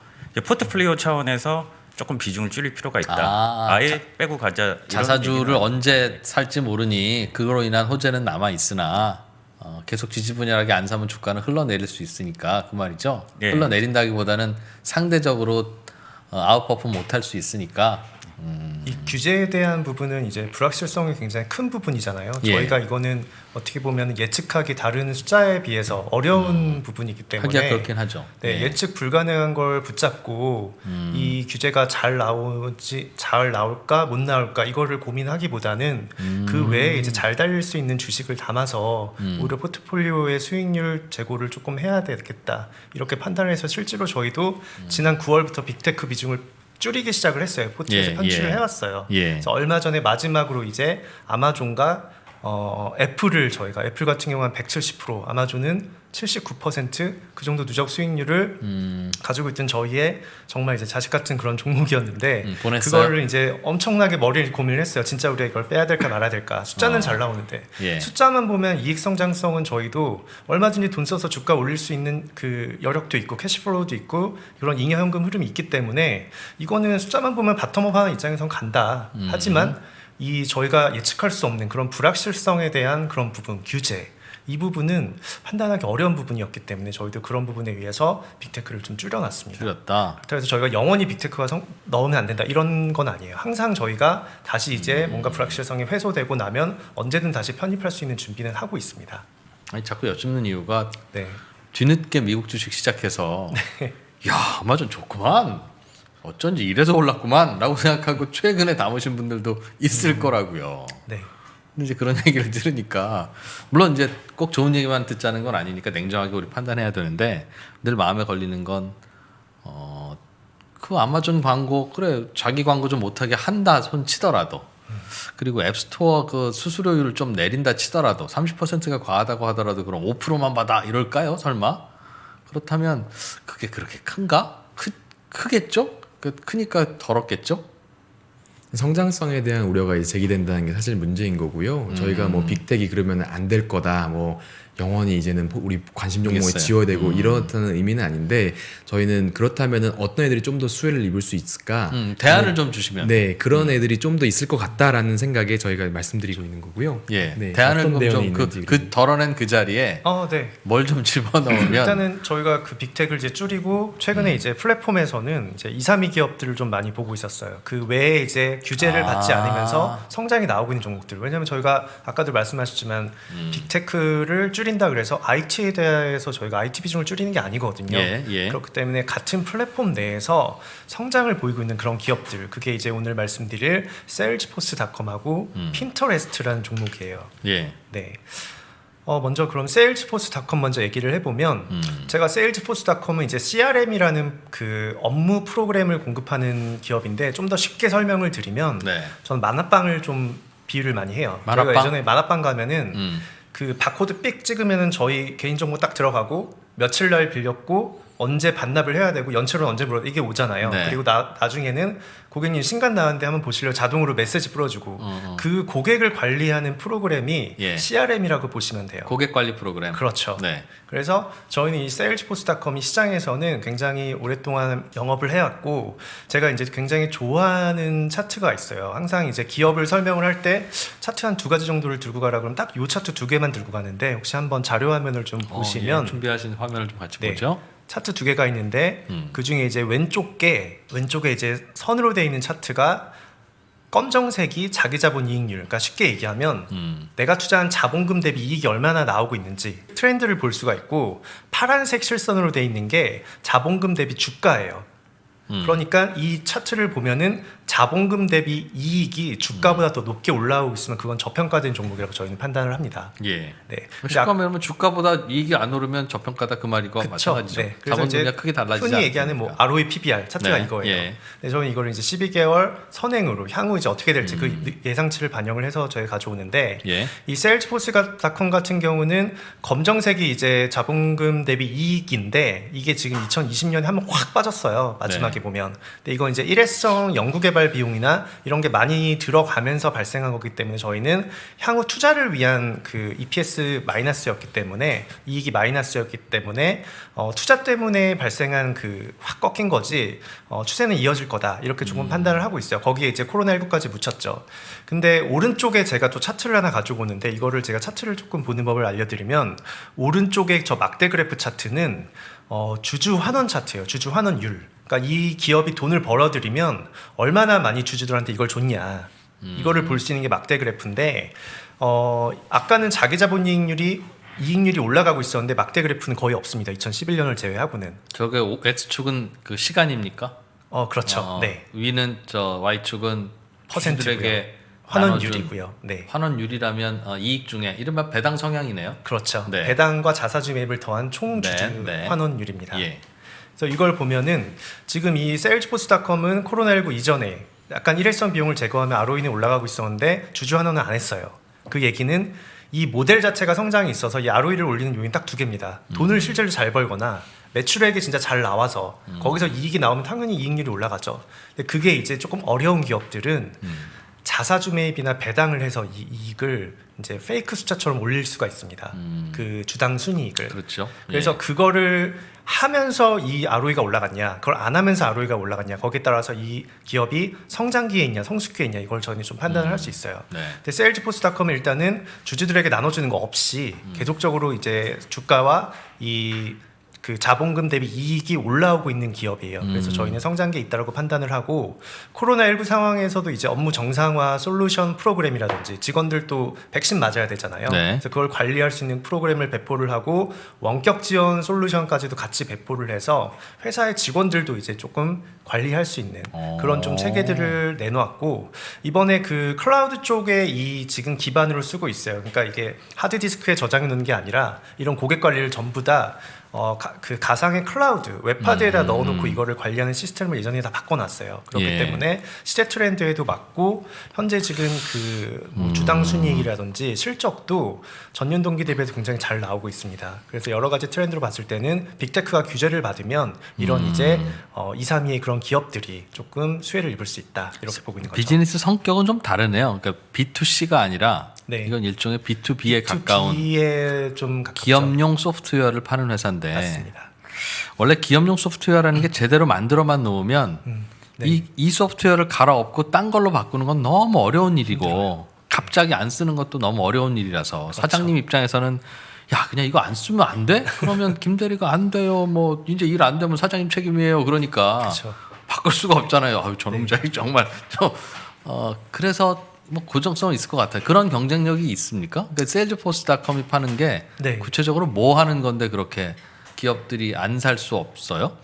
포트폴리오 차원에서 조금 비중을 줄일 필요가 있다. 아, 아, 예 자- 빼고 가자. 자사주를 언제 살지 모르니 그거로 인한 호재는 남아 있으나 어, 계속 지지분열하게 안 사면 주가는 흘러내릴 수 있으니까 그 말이죠. 예. 흘러내린다기보다는 상대적으로 어, 아웃퍼폼 못할 수 있으니까 이 규제에 대한 부분은 이제 불확실성이 굉장히 큰 부분이잖아요. 예. 저희가 이거는 어떻게 보면 예측하기 다른 숫자에 비해서 어려운 부분이기 때문에 그렇긴 하죠. 네, 예. 예측 불가능한 걸 붙잡고 음. 이 규제가 잘 나오지 잘 나올까 못 나올까 이거를 고민하기보다는 음. 그 외에 이제 잘 달릴 수 있는 주식을 담아서 오히려 포트폴리오의 수익률 제고를 조금 해야 되겠다 이렇게 판단해서 실제로 저희도 음. 지난 9월부터 빅테크 비중을 줄이기 시작을 했어요. 포트에서 예, 편취를 예. 해왔어요. 예. 그래서 얼마 전에 마지막으로 이제 아마존과 어, 애플을 저희가 애플 같은 경우는 170% 아마존은 79%그 정도 누적 수익률을 음, 가지고 있던 저희의 정말 이제 자식 같은 그런 종목이었는데 음? 그거를 이제 엄청나게 머리를 고민을 했어요. 진짜 우리가 이걸 빼야 될까 말아야 될까. 숫자는 어. 잘 나오는데 예. 숫자만 보면 이익 성장성은 저희도 얼마든지 돈 써서 주가 올릴 수 있는 그 여력도 있고 cash flow도 있고 이런 잉여 현금 흐름이 있기 때문에 이거는 숫자만 보면 bottom-up 하는 입장에선 간다. 음. 하지만 이 저희가 예측할 수 없는 그런 불확실성에 대한 그런 부분 규제 이 부분은 판단하기 어려운 부분이었기 때문에 저희도 그런 부분에 의해서 빅테크를 좀 줄여놨습니다. 줄였다. 그래서 저희가 영원히 빅테크가 성- 넣으면 안 된다 이런 건 아니에요. 항상 저희가 다시 음. 이제 뭔가 불확실성이 회소되고 나면 언제든 다시 편입할 수 있는 준비는 하고 있습니다. 아니 자꾸 여쭙는 이유가 네. 뒤늦게 미국 주식 시작해서 야 아마존 좋구만 어쩐지 이래서 올랐구만 라고 생각하고 최근에 담으신 분들도 있을 거라고요. 네. 이제 그런 얘기를 들으니까 물론 이제 꼭 좋은 얘기만 듣자는 건 아니니까 냉정하게 우리 판단해야 되는데 늘 마음에 걸리는 건 어, 그 아마존 광고 그래 자기 광고 좀 못하게 한다 손 치더라도. 그리고 앱스토어 그 수수료율을 좀 내린다 치더라도 30%가 과하다고 하더라도 그럼 5%만 받아 이럴까요 설마? 그렇다면 그게 그렇게 큰가? 크, 크겠죠? 그 크니까 더럽겠죠 성장성에 대한 우려가 이제 제기된다는 게 사실 문제인 거고요. 저희가 음. 뭐 빅텍이 그러면 안 될 거다. 뭐 영원히 이제는 포- 우리 관심 종목에. 지워야 되고 음. 이렇다는 의미는 아닌데 저희는 그렇다면은 어떤 애들이 좀 더 수혜를 입을 수 있을까? 음, 대안을 좀 주시면 네, 그런 애들이 좀 더 있을 것 같다라는 생각에 저희가 말씀드리고 있는 거고요. 예 네, 대안을 좀그 있는지 그 덜어낸 그 자리에 어, 네. 뭘좀 집어넣으면 일단은 저희가 그 Big Tech을 이제 줄이고 최근에 음. 이제 플랫폼에서는 이제 2, 3위 기업들을 좀 많이 보고 있었어요. 그 외에 이제 규제를 아. 받지 않으면서 성장이 나오고 있는 종목들. 왜냐하면 저희가 아까도 말씀하셨지만 음. Big Tech를 줄인다 그래서 IT에 대해서 저희가 IT 비중을 줄이는 게 아니거든요. 예, 예. 그렇기 때문에 같은 플랫폼 내에서 성장을 보이고 있는 그런 기업들. 그게 이제 오늘 말씀드릴 세일즈포스닷컴하고 음. 핀터레스트라는 종목이에요. 예 네. 어 먼저 그럼 세일즈포스닷컴 먼저 얘기를 해보면 음. 제가 세일즈포스닷컴은 이제 CRM이라는 그 업무 프로그램을 공급하는 기업인데 좀 더 쉽게 설명을 드리면 네. 저는 만화방을 좀 비유를 많이 해요. 만화방? 저희가 예전에 만화방 가면은 음. 그 바코드 삑 찍으면은 저희 개인정보 딱 들어가고 며칠 날 빌렸고 언제 반납을 해야 되고 연체료는 언제 물어 이게 오잖아요. 네. 그리고 나, 나중에는 고객님 신간 나왔는데 한번 보실래요? 자동으로 메시지 뿌려주고 어, 어. 그 고객을 관리하는 프로그램이 예. CRM이라고 보시면 돼요. 고객 관리 프로그램. 그렇죠. 네. 그래서 저희는 이 세일즈포스닷컴이 시장에서는 굉장히 오랫동안 영업을 해왔고 제가 이제 굉장히 좋아하는 차트가 있어요. 항상 이제 기업을 설명을 할 때 차트 한 두 가지 정도를 들고 가라 그러면 딱 요 차트 두 개만 들고 가는데 혹시 한번 자료 화면을 좀 어, 보시면 예, 준비하신 화면을 좀 같이 네. 보죠. 차트 두 개가 있는데 음. 그 중에 이제 왼쪽 게 왼쪽에 이제 선으로 되어 있는 차트가 검정색이 자기 자본 이익률. 그러니까 쉽게 얘기하면 음. 내가 투자한 자본금 대비 이익이 얼마나 나오고 있는지 트렌드를 볼 수가 있고 파란색 실선으로 돼 있는 게 자본금 대비 주가예요. 음. 그러니까 이 차트를 보면은 자본금 대비 이익이 주가보다 더 높게 올라오고 있으면 그건 저평가된 종목이라고 저희는 판단을 합니다. 예. 네. 쉽게 말하면 주가보다 이익이 안 오르면 저평가다 그 말이고. 마찬가지죠. 네. 자본금이 크게 달라지지 흔히 얘기하는 뭐? ROE, PBR 차트가 네, 이거예요. 예. 근데 저는 이거를 이제 12개월 선행으로 향후 이제 어떻게 될지 음. 그 예상치를 반영을 해서 저희 가져오는데 예. 이 세일즈포스닷컴 같은 경우는 검정색이 이제 자본금 대비 이익인데 이게 지금 2020년에 한번 확 빠졌어요 마지막에 네. 보면. 근데 이건 이제 일회성 연구 개발 비용이나 이런 게 많이 들어가면서 발생한 거기 때문에 저희는 향후 투자를 위한 그 EPS 마이너스였기 때문에 이익이 마이너스였기 때문에 어, 투자 때문에 발생한 그 확 꺾인 거지 어, 추세는 이어질 거다 이렇게 조금 판단을 하고 있어요. 거기에 이제 코로나19까지 묻혔죠. 근데 오른쪽에 제가 또 차트를 하나 가지고 오는데 이거를 제가 차트를 조금 보는 법을 알려드리면 오른쪽에 저 막대 그래프 차트는 어, 주주 환원 차트예요. 주주 환원율. 그러니까 이 기업이 돈을 벌어들이면 얼마나 많이 주주들한테 이걸 줬냐. 이거를 볼 수 있는 게 막대 그래프인데 어, 아까는 자기 자본 이익률이 이익률이 올라가고 있었는데 막대 그래프는 거의 없습니다. 2011년을 제외하고는. 저게 오- X축은 그 시간입니까? 어, 그렇죠. 어, 네. 위는 저 Y축은 퍼센트고요. 주주들에게 환원율이고요. 네. 환원율이라면 어, 이익 중에 이른바 배당 성향이네요. 그렇죠. 네. 배당과 자사주 매입을 더한 총 주주 네, 네. 환원율입니다. 예. 그래서 이걸 보면은 지금 이 세일즈포스닷컴은 코로나19 이전에 약간 일회성 비용을 제거하면 ROE는 올라가고 있었는데 주주 환원은 안 했어요. 그 얘기는 이 모델 자체가 성장이 있어서 이 ROE를 올리는 요인 딱 두 개입니다. 음. 돈을 실제로 잘 벌거나 매출액이 진짜 잘 나와서 거기서 이익이 나오면 당연히 이익률이 올라가죠. 근데 그게 이제 조금 어려운 기업들은 음. 자사주 매입이나 배당을 해서 이 이익을 이제 페이크 숫자처럼 올릴 수가 있습니다. 음. 그 주당 순이익을. 그렇죠. 그래서 예. 그거를 하면서 이 ROE가 올라갔냐, 그걸 안 하면서 ROE가 올라갔냐, 거기에 따라서 이 기업이 성장기에 있냐, 성숙기에 있냐, 이걸 저희는 좀 판단을 할수 있어요. 네. 근데 세일즈포스닷컴은 일단은 주주들에게 나눠주는 거 없이 음. 계속적으로 이제 주가와 이 그 자본금 대비 이익이 올라오고 있는 기업이에요. 그래서 음. 저희는 성장기에 있다고 판단을 하고 코로나19 상황에서도 이제 업무 정상화 솔루션 프로그램이라든지 직원들도 백신 맞아야 되잖아요. 네. 그래서 그걸 관리할 수 있는 프로그램을 배포를 하고 원격 지원 solution까지도 같이 배포를 해서 회사의 직원들도 이제 조금 관리할 수 있는 어. 그런 좀 체계들을 내놓았고 이번에 그 클라우드 쪽에 이 지금 기반으로 쓰고 있어요. 그러니까 이게 하드 디스크에 저장해 놓는 게 아니라 이런 고객 관리를 전부 다 어, 가, 그 가상의 클라우드 웹하드에다 음. 넣어놓고 이거를 관리하는 시스템을 예전에 다 바꿔놨어요. 그렇기 예. 때문에 시대 트렌드에도 맞고 현재 지금 그뭐 음. 주당 순이익이라든지 실적도 전년 동기 대비해서 굉장히 잘 나오고 있습니다. 그래서 여러 가지 트렌드로 봤을 때는 Big Tech가 규제를 받으면 이런 음. 이제 어, 2, 3위의 그런 기업들이 조금 수혜를 입을 수 있다 이렇게 보고 있는 거죠. 비즈니스 성격은 좀 다르네요. 그러니까 B2C가 아니라 네. 이건 일종의 B2B에 가까운 B에 좀 가깝죠. 기업용 소프트웨어를 파는 회사인데 맞습니다. 원래 기업용 소프트웨어라는 게 제대로 만들어만 놓으면 음, 네. 이, 이 소프트웨어를 갈아엎고 딴 걸로 바꾸는 건 너무 어려운 일이고 갑자기 안 쓰는 것도 너무 어려운 일이라서 그렇죠. 사장님 입장에서는 야 그냥 이거 안 쓰면 안 돼? 그러면 김 대리가 안 돼요. 뭐 이제 일 안 되면 사장님 책임이에요. 그러니까 그렇죠. 바꿀 수가 없잖아요. 아유 네. 저놈자이 정말 저, 어 그래서 뭐 고정성은 있을 것 같아요. 그런 경쟁력이 있습니까? 그러니까 세일즈포스닷컴이 파는 게 네. 구체적으로 뭐 하는 건데 그렇게 기업들이 안 살 수 없어요?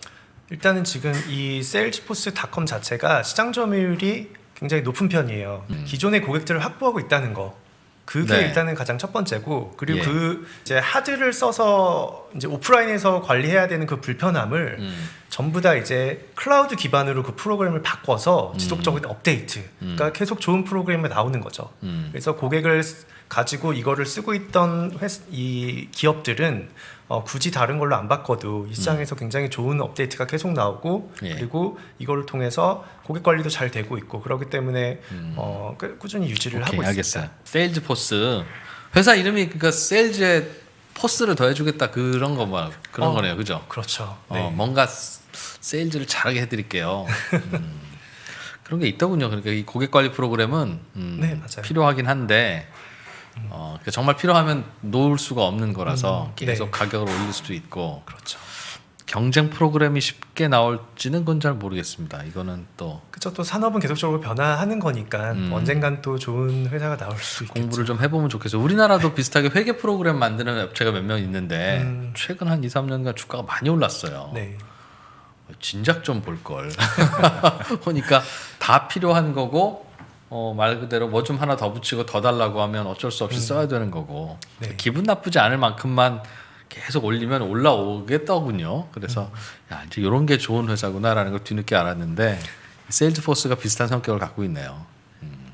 일단은 지금 이 세일즈포스닷컴 자체가 시장 점유율이 굉장히 높은 편이에요. 기존의 고객들을 확보하고 있다는 거. 그게 음. 네. 일단은 가장 첫 번째고 그리고 예. 그 이제 하드를 써서 이제 오프라인에서 관리해야 되는 그 불편함을 음. 전부 다 이제 클라우드 기반으로 그 프로그램을 음. 바꿔서 지속적인 업데이트. 그러니까 계속 좋은 프로그램이 나오는 거죠. 음. 그래서 고객을 가지고 이거를 쓰고 있던 회, 이 기업들은 어, 굳이 다른 걸로 안 바꿔도 이 시장에서 굉장히 좋은 업데이트가 계속 나오고 예. 그리고 이거를 통해서 고객 관리도 잘 되고 있고 그렇기 때문에 어, 꾸- 꾸준히 유지를 음. 오케이, 하고 알겠어요. 있습니다. 세일즈포스 회사 이름이 그러니까 sales에 force를 더해주겠다 그런 거뭐 그런 어, 거네요, 그죠? 그렇죠. 어, 네. 뭔가 스- sales를 잘하게 해드릴게요. 음, 그런 게 있더군요. 그러니까 이 고객 관리 프로그램은 음, 네. 필요하긴 한데 어, 그러니까 정말 필요하면 놓을 수가 없는 거라서 음, 계속 네. 가격을 올릴 수도 있고 그렇죠. 경쟁 프로그램이 쉽게 나올지는 그건 잘 모르겠습니다. 이거는 또 그쵸 또 산업은 계속적으로 변화하는 거니까 음. 언젠간 또 좋은 회사가 나올 수 있겠죠. 공부를 좀 해보면 좋겠어요. 우리나라도 비슷하게 회계 프로그램 만드는 업체가 몇 명 있는데 음. 최근 한 2, 3년간 주가가 많이 올랐어요. 네. 진작 좀 볼 걸. 보니까 다 필요한 거고 어, 말 그대로 뭐 좀 하나 더 붙이고 더 달라고 하면 어쩔 수 없이 써야 되는 거고 네. 기분 나쁘지 않을 만큼만 계속 올리면 올라오겠더군요. 그래서 야 이제 이런 게 좋은 회사구나라는 걸 뒤늦게 알았는데 세일즈포스가 비슷한 성격을 갖고 있네요. 음,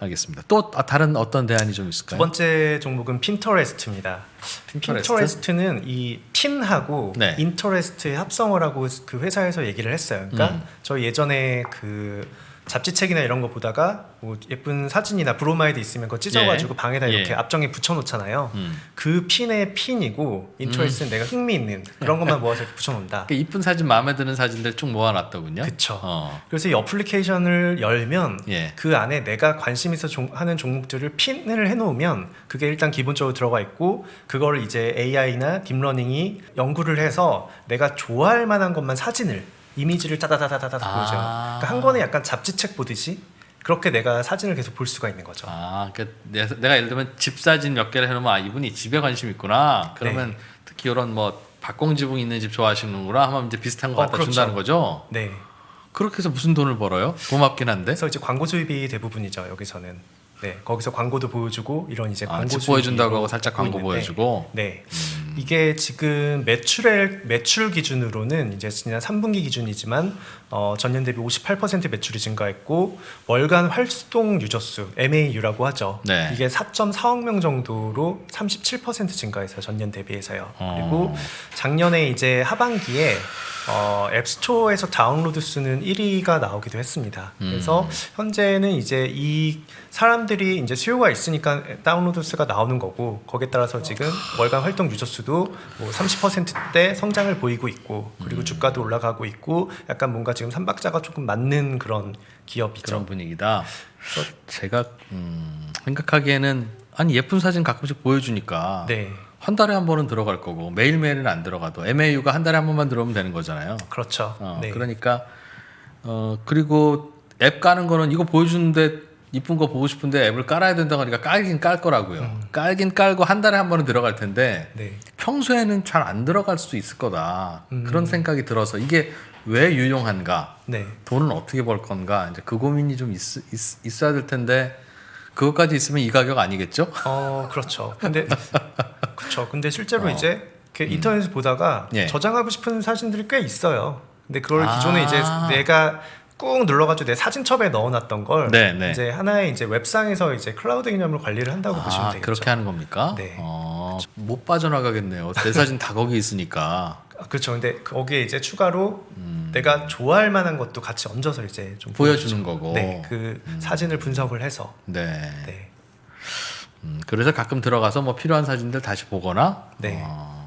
알겠습니다. 또 아, 다른 어떤 대안이 좀두 있을까요? 번째 종목은 핀터레스트입니다. Pinterest? Pinterest 는 이 핀하고 네. interest의 합성어를 하고 그 회사에서 얘기를 했어요. 그러니까 음. 저 예전에 그 잡지책이나 이런 거 보다가 뭐 예쁜 사진이나 브로마이드 있으면 그거 찢어가지고 예. 방에다 이렇게 예. 압정에 붙여놓잖아요. 음. 그 핀의 핀이고 interest는 내가 흥미 있는 그런 것만 모아서 이렇게 붙여놓는다. 그 이쁜 사진 마음에 드는 사진들 쭉 모아놨더군요. 그쵸. 어. 그래서 이 어플리케이션을 열면 예. 그 안에 내가 관심 있어 종- 하는 종목들을 핀을 해놓으면 그게 일단 기본적으로 들어가 있고 그거를 이제 AI나 deep learning이 연구를 해서 내가 좋아할 만한 것만 사진을 이미지를 따다다다다다 아. 보여줘요. 그러니까 한 권에 약간 잡지책 보듯이 그렇게 내가 사진을 계속 볼 수가 있는 거죠. 아, 그러니까 내- 내가 예를 들면 집 사진 몇 개를 해놓으면 아 이분이 집에 관심 있구나. 그러면 특히 이런 뭐 박공지붕 있는 집 좋아하시는구나 하면 이제 비슷한 거 어, 갖다 그렇죠. 준다는 거죠. 네. 그렇게 해서 무슨 돈을 벌어요? 고맙긴 한데. 그래서 이제 광고 수입이 대부분이죠. 여기서는. 네. 거기서 광고도 보여주고 이런 이제 아, 광고 집 보여준다고 하고 살짝 광고 보여주고. 네. 이게 지금 매출액 매출 기준으로는 이제 지난 3분기 기준이지만 어, 전년 대비 58% 매출이 증가했고 월간 활동 유저 수 MAU라고 하죠. 네. 이게 4.4억 명 정도로 37% 증가했어요. 전년 대비해서요. 어. 그리고 작년에 이제 하반기에 어, 앱스토어에서 다운로드 수는 1위가 나오기도 했습니다. 그래서 현재는 이제 이 사람들이 이제 수요가 있으니까 다운로드 수가 나오는 거고 거기에 따라서 지금 월간 활동 유저 수도 뭐 30%대 성장을 보이고 있고 그리고 주가도 올라가고 있고 약간 뭔가 지금 삼박자가 조금 맞는 그런 기업이죠. 그런 분위기다. 제가 음, 생각하기에는 아니 예쁜 사진 가끔씩 보여주니까 네, 한 달에 한 번은 들어갈 거고 매일 매일은 안 들어가도 MAU가 한 달에 한 번만 들어오면 되는 거잖아요. 그렇죠. 어, 네. 그러니까 어 그리고 앱 까는 거는 이거 보여주는데 이쁜 거 보고 싶은데 앱을 깔아야 된다고 하니까 깔긴 깔 거라고요. 음. 깔긴 깔고 한 달에 한 번은 들어갈 텐데 네. 평소에는 잘 안 들어갈 수도 있을 거다. 음. 그런 생각이 들어서 이게 왜 유용한가? 네. 돈은 어떻게 벌 건가? 이제 그 고민이 좀 있, 있, 있어야 될 텐데 그것까지 있으면 이 가격 아니겠죠? 어 그렇죠. 근데 그렇죠. 근데 실제로 어. 이제 이렇게 인터넷에서 보다가 예. 저장하고 싶은 사진들이 꽤 있어요. 근데 그걸 아. 기존에 이제 내가 꾹 눌러가지고 내 사진첩에 넣어놨던 걸 네, 네. 이제 하나의 이제 웹상에서 이제 클라우드 개념으로 관리를 한다고 보시면 아, 되겠죠. 그렇게 하는 겁니까? 네. 어, 못 빠져나가겠네요. 내 사진 다 거기 있으니까 아, 그렇죠. 근데 거기에 이제 추가로 내가 좋아할 만한 것도 같이 얹어서 이제 좀 음. 보여주는 보여주죠. 거고. 네, 그 사진을 분석을 해서 네. 네. 음, 그래서 가끔 들어가서 뭐 필요한 사진들 다시 보거나. 네. 어,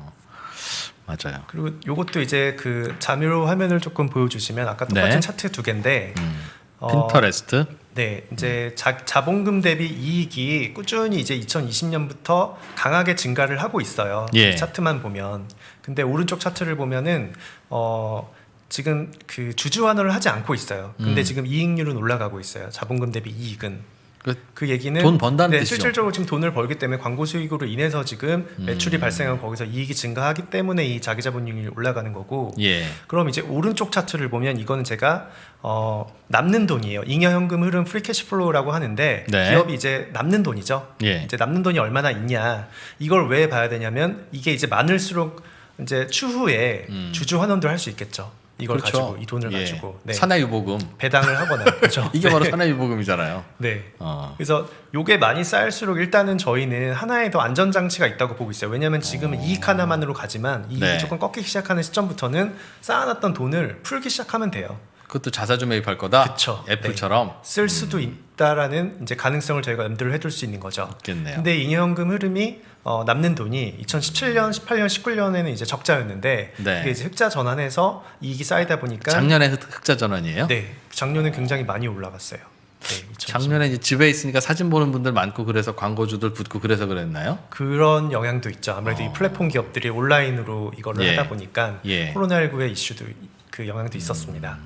맞아요. 그리고 요것도 이제 그 자미로 화면을 조금 보여주시면 아까 똑같은 네. 차트 두 개인데 음. 어, 핀터레스트. 네, 이제 자, 자본금 대비 이익이 꾸준히 이제 2020년부터 강하게 증가를 하고 있어요. 예. 이 차트만 보면. 근데 오른쪽 차트를 보면은 어 지금 그 주주 환원을 하지 않고 있어요. 근데 음. 지금 이익률은 올라가고 있어요. 자본금 대비 이익은. 그그 얘기는 돈 번다는 네, 뜻이죠. 실질적으로 지금 돈을 벌기 때문에 광고 수익으로 인해서 지금 매출이 음. 발생하고 거기서 이익이 증가하기 때문에 이 자기 자본율이 올라가는 거고 예. 그럼 이제 오른쪽 차트를 보면 이거는 제가 어, 남는 돈이에요. 잉여 현금 흐름 free cash flow라고 하는데 네. 기업이 이제 남는 돈이죠. 예. 이제 남는 돈이 얼마나 있냐. 이걸 왜 봐야 되냐면 이게 이제 많을수록 이제 추후에 음. 주주 환원도 할 수 있겠죠. 이걸 그렇죠. 가지고 이 돈을 예. 가지고 네. 산하유보금. 배당을 하거나 그렇죠. 이게 바로 네. 산하유보금이잖아요. 네. 어. 그래서 요게 많이 쌓일수록 일단은 저희는 하나의 더 안전 장치가 있다고 보고 있어요. 왜냐하면 지금은 이익 하나만으로 가지만 이익이 네. 조금 꺾이기 시작하는 시점부터는 쌓아놨던 돈을 풀기 시작하면 돼요. 그것도 자사주 매입할 거다. 그쵸. 애플처럼 쓸 수도 있다라는 이제 가능성을 저희가 염두를 해둘 수 있는 거죠. 있겠네요. 근데 잉여현금 흐름이 어, 남는 돈이 2017년, 18년, 19년에는 이제 적자였는데 네. 그게 이제 흑자 전환해서 이익이 쌓이다 보니까 작년에 흑- 흑자 전환이에요. 네 작년에 굉장히 많이 올라갔어요. 네, 2020. 작년에 이제 집에 있으니까 사진 보는 분들 많고 그래서 광고주들 붙고 그래서 그랬나요? 그런 영향도 있죠. 아무래도 이 플랫폼 기업들이 온라인으로 이거를 어. 예. 하다 보니까 예. 코로나19의 이슈도 그 영향도 있었습니다.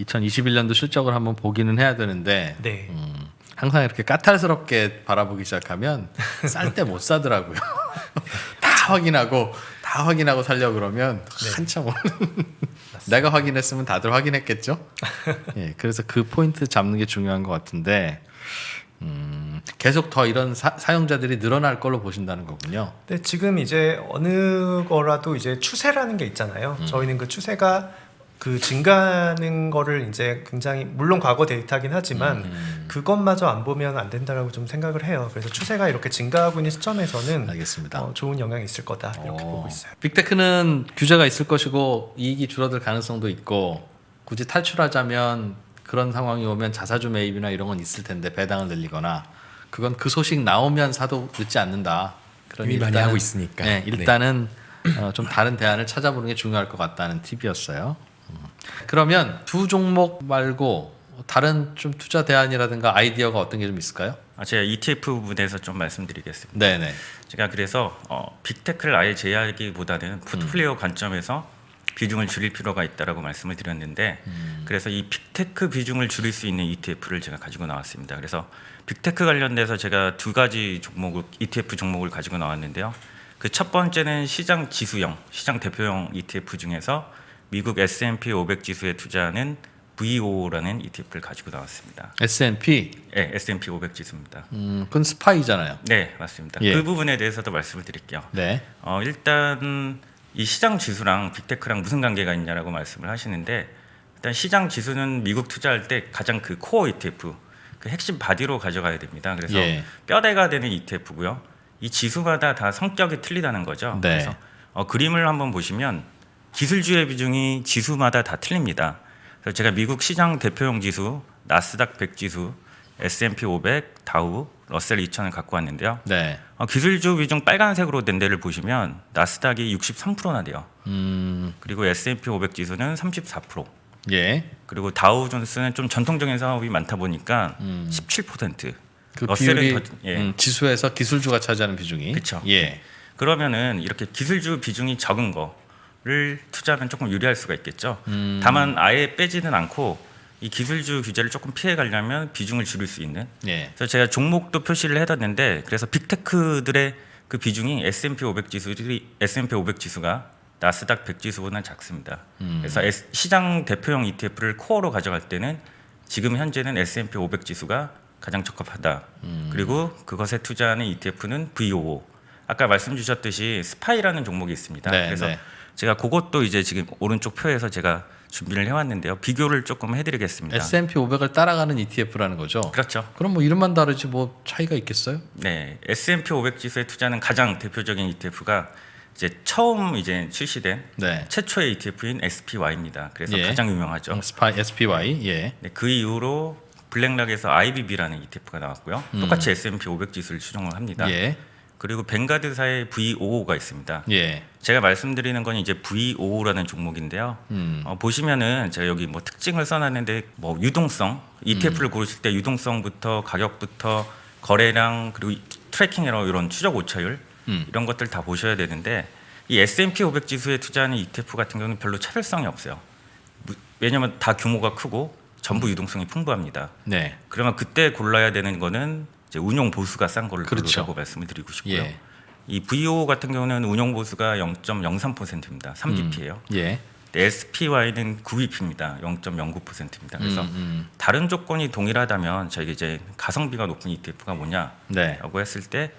2021년도 실적을 한번 보기는 해야 되는데 네. 음, 항상 이렇게 까탈스럽게 바라보기 시작하면 쌀 때 못 사더라고요. 다 확인하고 다 확인하고 살려 그러면 네. 한참 오는. 내가 확인했으면 다들 확인했겠죠. 예, 그래서 그 포인트 잡는 게 중요한 것 같은데 음, 계속 더 이런 사, 사용자들이 늘어날 걸로 보신다는 거군요. 근데 지금 이제 어느 거라도 이제 추세라는 게 있잖아요. 음. 저희는 그 추세가 그 증가하는 거를 이제 굉장히 물론 과거 데이터긴 하지만 음. 그것마저 안 보면 안 된다라고 좀 생각을 해요. 그래서 추세가 이렇게 증가하고 있는 시점에서는 알겠습니다. 어, 좋은 영향이 있을 거다 이렇게 어, 보고 있어요. 빅테크는 규제가 있을 것이고 이익이 줄어들 가능성도 있고 굳이 탈출하자면 그런 상황이 오면 자사주 매입이나 이런 건 있을 텐데 배당을 늘리거나 그건 그 소식 나오면 사도 늦지 않는다. 그런 이미 많이 하고 있으니까. 네, 일단은 어, 좀 다른 대안을 찾아보는 게 중요할 것 같다는 팁이었어요. 음. 그러면 두 종목 말고 다른 좀 투자 대안이라든가 아이디어가 어떤 게 좀 있을까요? 아, 제가 ETF 부분에서 좀 말씀드리겠습니다. 네네. 제가 그래서 어, 빅테크를 아예 제외하기보다는 포트폴리오 관점에서 비중을 줄일 필요가 있다라고 말씀을 드렸는데 그래서 이 빅테크 비중을 줄일 수 있는 ETF를 제가 가지고 나왔습니다. 그래서 빅테크 관련돼서 제가 두 가지 종목을 ETF 종목을 가지고 나왔는데요. 그 첫 번째는 시장 지수형, 시장 대표형 ETF 중에서 미국 S&P 500 지수에 투자하는 VOO라는 ETF를 가지고 나왔습니다. S&P 네, S&P 500 지수입니다. 음, 그건 SPY잖아요. 네, 맞습니다. 예. 그 부분에 대해서도 말씀을 드릴게요. 네. 어, 일단 이 시장 지수랑 빅테크랑 무슨 관계가 있냐라고 말씀을 하시는데 일단 시장 지수는 미국 투자할 때 가장 그 core ETF 그 핵심 body로 가져가야 됩니다. 그래서 예. 뼈대가 되는 ETF고요. 이 지수마다 다 성격이 틀리다는 거죠. 네. 그래서 어, 그림을 한번 보시면 기술주의 비중이 지수마다 다 틀립니다. 그래서 제가 미국 시장 대표용 지수 나스닥 100 지수, S&P 500, 다우, 러셀 2000을 갖고 왔는데요. 네. 어, 기술주 비중 빨간색으로 된 데를 보시면 나스닥이 63%나 돼요. 음, 그리고 S&P 500 지수는 34%. 예. 그리고 다우존스는 좀 전통적인 사업이 많다 보니까 음. 17%. 그 러셀은 비율이 더- 예. 음, 지수에서 기술주가 차지하는 비중이. 그쵸. 예. 그러면은 이렇게 기술주 비중이 적은 거 를 투자하면 조금 유리할 수가 있겠죠. 음. 다만 아예 빼지는 않고 이 기술주 규제를 조금 피해 가려면 비중을 줄일 수 있는. 예. 그래서 제가 종목도 표시를 해뒀는데 그래서 빅테크들의 그 비중이 S&P 500 지수들이 S&P 500 지수가 나스닥 100 지수보다는 작습니다. 음. 그래서 S- 시장 대표형 ETF를 코어로 가져갈 때는 지금 현재는 S&P 500 지수가 가장 적합하다. 음. 그리고 그것에 투자하는 ETF는 VOO. 아까 말씀 주셨듯이 스파이라는 종목이 있습니다. 네, 그래서 네. 제가 그것도 이제 지금 오른쪽 표에서 제가 준비를 해왔는데요. 비교를 조금 해드리겠습니다. S&P 500을 따라가는 ETF라는 거죠. 그렇죠. 그럼 뭐 이름만 다르지 뭐 차이가 있겠어요? 네, S&P 500 지수에 투자하는 가장 대표적인 ETF가 이제 처음 이제 출시된 네. 최초의 ETF인 SPY입니다. 그래서 예. 가장 유명하죠. 음, SPY. 예. 네, 그 이후로 블랙락에서 IBB라는 ETF가 나왔고요. 똑같이 S&P 500 지수를 추종을 합니다. 음. 예. 그리고 Vanguard사의 VOO가 있습니다. 예. 제가 말씀드리는 건 이제 VOO라는 종목인데요. 음. 어, 보시면은 제가 여기 뭐 특징을 써놨는데 뭐 유동성 ETF를 음. 고르실 때 유동성부터 가격부터 거래량 그리고 이- tracking error 이런 추적 오차율 음. 이런 것들 다 보셔야 되는데 이 S&P 500 지수에 투자하는 ETF 같은 경우는 별로 차별성이 없어요. 무- 왜냐하면 다 규모가 크고 전부 유동성이 풍부합니다. 네. 그러면 그때 골라야 되는 거는 이제 운용 보수가 싼 거를 그렇죠. 고르라고 말씀을 드리고 싶고요. 예. 이 VO 같은 경우는 운용 보수가 0.03%입니다. 3bp예요. 예. SPY는 9bp입니다. 0.09%입니다. 그래서 음, 음. 다른 조건이 동일하다면 저희가 이제 가성비가 높은 ETF가 뭐냐라고 네. 했을 때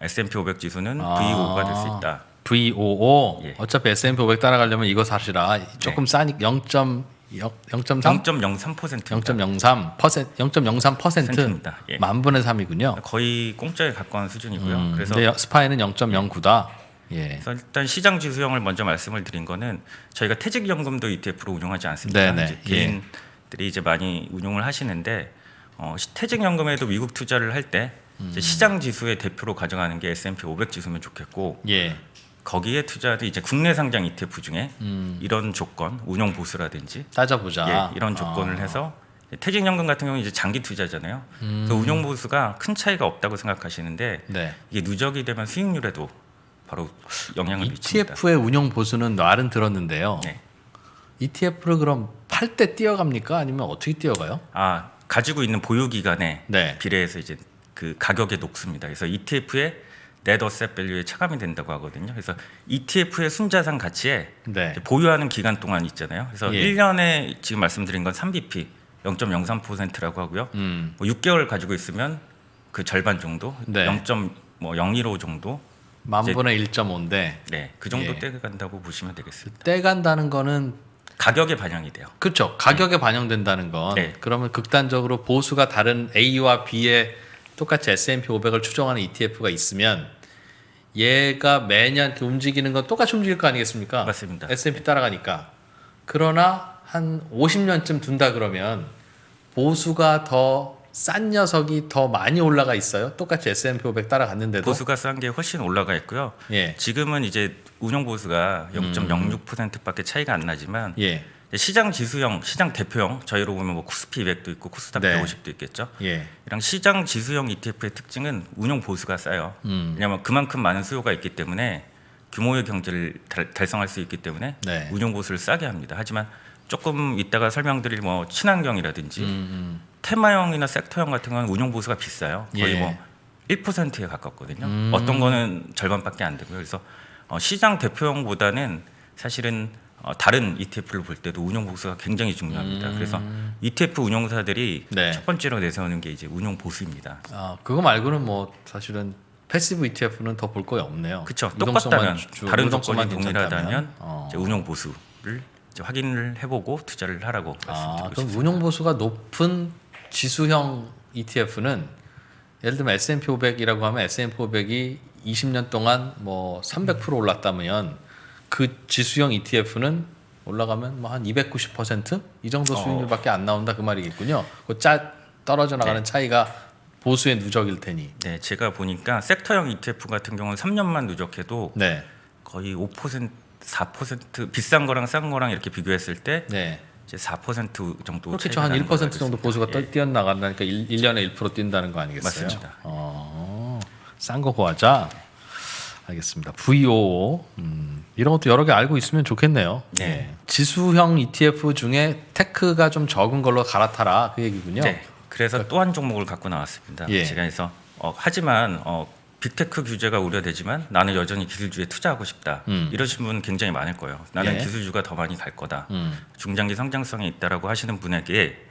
S&P 500 지수는 아. VO가 될 수 있다. VOO 예. 어차피 S&P 500 따라가려면 이거 사시라 조금 싸니 0.0 0.3 0.03% 0.03 퍼센트 0.03 퍼센트 센트입니다. 예. 만 분의 3이군요. 거의 공짜에 가까운 수준이고요. 음, 그래서 스파이는 0.09다. 예. 그래서 일단 시장 지수형을 먼저 말씀을 드린 거는 저희가 퇴직연금도 ETF로 운용하지 않습니다. 네네. 이제 개인들이 이제 많이 운용을 하시는데 어, 시- 퇴직연금에도 미국 투자를 할때 음. 시장 지수의 대표로 가져가는 게 S&P 500 지수면 좋겠고 예. 거기에 투자도 이제 국내 상장 ETF 중에 음. 이런 조건, 운용 보수라든지 따져보자. 예, 이런 조건을 아. 해서 퇴직연금 같은 경우는 이제 장기 투자잖아요. 음. 그 운용 보수가 큰 차이가 없다고 생각하시는데 네. 이게 누적이 되면 수익률에도 바로 영향을 미칩니다. ETF의 운용 보수는 말은 들었는데요. 네. ETF를 그럼 팔 때 뛰어갑니까? 아니면 어떻게 뛰어가요? 아 가지고 있는 보유 기간에 네. 비례해서 이제 그 가격에 녹습니다. 그래서 ETF의 asset value에 차감이 된다고 하거든요. 그래서 ETF의 순자산 가치에 네. 보유하는 기간 동안 있잖아요. 그래서 예. 1년에 지금 말씀드린 건 3BP 0.03%라고 하고요. 음. 뭐 6개월 가지고 있으면 그 절반 정도, 네. 0.015 정도, 만 분의 1.5인데 네, 그 정도 예. 떼 간다고 보시면 되겠습니다. 떼 간다는 거는 가격에 반영이 돼요. 그렇죠. 가격에 반영된다는 건 네. 그러면 극단적으로 보수가 다른 A와 B에 똑같이 S&P 500을 추정하는 ETF가 있으면 얘가 매년 움직이는 건 똑같이 움직일 거 아니겠습니까? 맞습니다. S&P 따라가니까. 그러나 한 50년쯤 둔다 그러면 보수가 더 싼 녀석이 더 많이 올라가 있어요. 똑같이 S&P 500 따라갔는데도. 보수가 싼 게 훨씬 올라가 있고요. 예. 지금은 이제 운용 보수가 0.06%밖에 차이가 안 나지만 예. 시장 지수형, 시장 대표형 저희로 보면 뭐 코스피 200도 있고 코스닥 네. 150도 있겠죠. 예. 이랑 시장 지수형 ETF의 특징은 운용 보수가 싸요. 음. 왜냐하면 그만큼 많은 수요가 있기 때문에 규모의 경제를 달, 달성할 수 있기 때문에 네. 운용 보수를 싸게 합니다. 하지만 조금 이따가 설명드릴 뭐 친환경이라든지 음, 테마형이나 섹터형 같은 건 운용 보수가 비싸요. 거의 예. 뭐 1%에 가깝거든요. 음. 어떤 거는 절반밖에 안 되고요. 그래서 어, 시장 대표형보다는 사실은 어, 다른 ETF를 볼 때도 운용 보수가 굉장히 중요합니다. 그래서 ETF 운용사들이 음. 네. 첫 번째로 내세우는 게 이제 운용 보수입니다. 아, 그거 말고는 뭐 사실은 passive ETF는 더 볼 거에 없네요. 그렇죠. 똑같다면 주- 다른 조건이. 동일하다면 어. 운용 보수를 확인을 해보고 투자를 하라고 아, 그럼. 운용 보수가 높은 지수형 ETF는 예를 들면 S&P 500이라고 하면 S&P 500이 20년 동안 뭐 300% 올랐다면 그 지수형 ETF는 올라가면 뭐 한 290%이 정도 어. 수익률밖에 안 나온다 그 말이겠군요. 그 짜 떨어져 나가는 네. 차이가 보수의 누적일 테니. 네, 제가 보니까 섹터형 ETF 같은 경우는 3년만 누적해도 네. 거의 5% 4% 비싼 거랑 싼 거랑 이렇게 비교했을 때 네. 이제 4% 정도. 차이가 한 나는 1% 걸로 알고 정도. 보수가 예. 떠 뛰어나간다니까 1, 년에1% 뛴다는 거 아니겠어요? 맞습니다. 어, 싼거 구하자. 알겠습니다. VO 음, 이런 것도 여러 개 알고 있으면 좋겠네요. 네. 예. 지수형 ETF 중에 테크가 좀 적은 걸로 갈아타라 그 얘기군요. 네. 그래서 또 한 종목을 갖고 나왔습니다. 예. 제가 해서 어, 하지만 어, 빅테크 규제가 우려되지만 나는 여전히 기술주에 투자하고 싶다. 음. 이러신 분 굉장히 많을 거예요. 나는 예. 기술주가 더 많이 갈 거다. 음. 중장기 성장성이 있다라고 하시는 분에게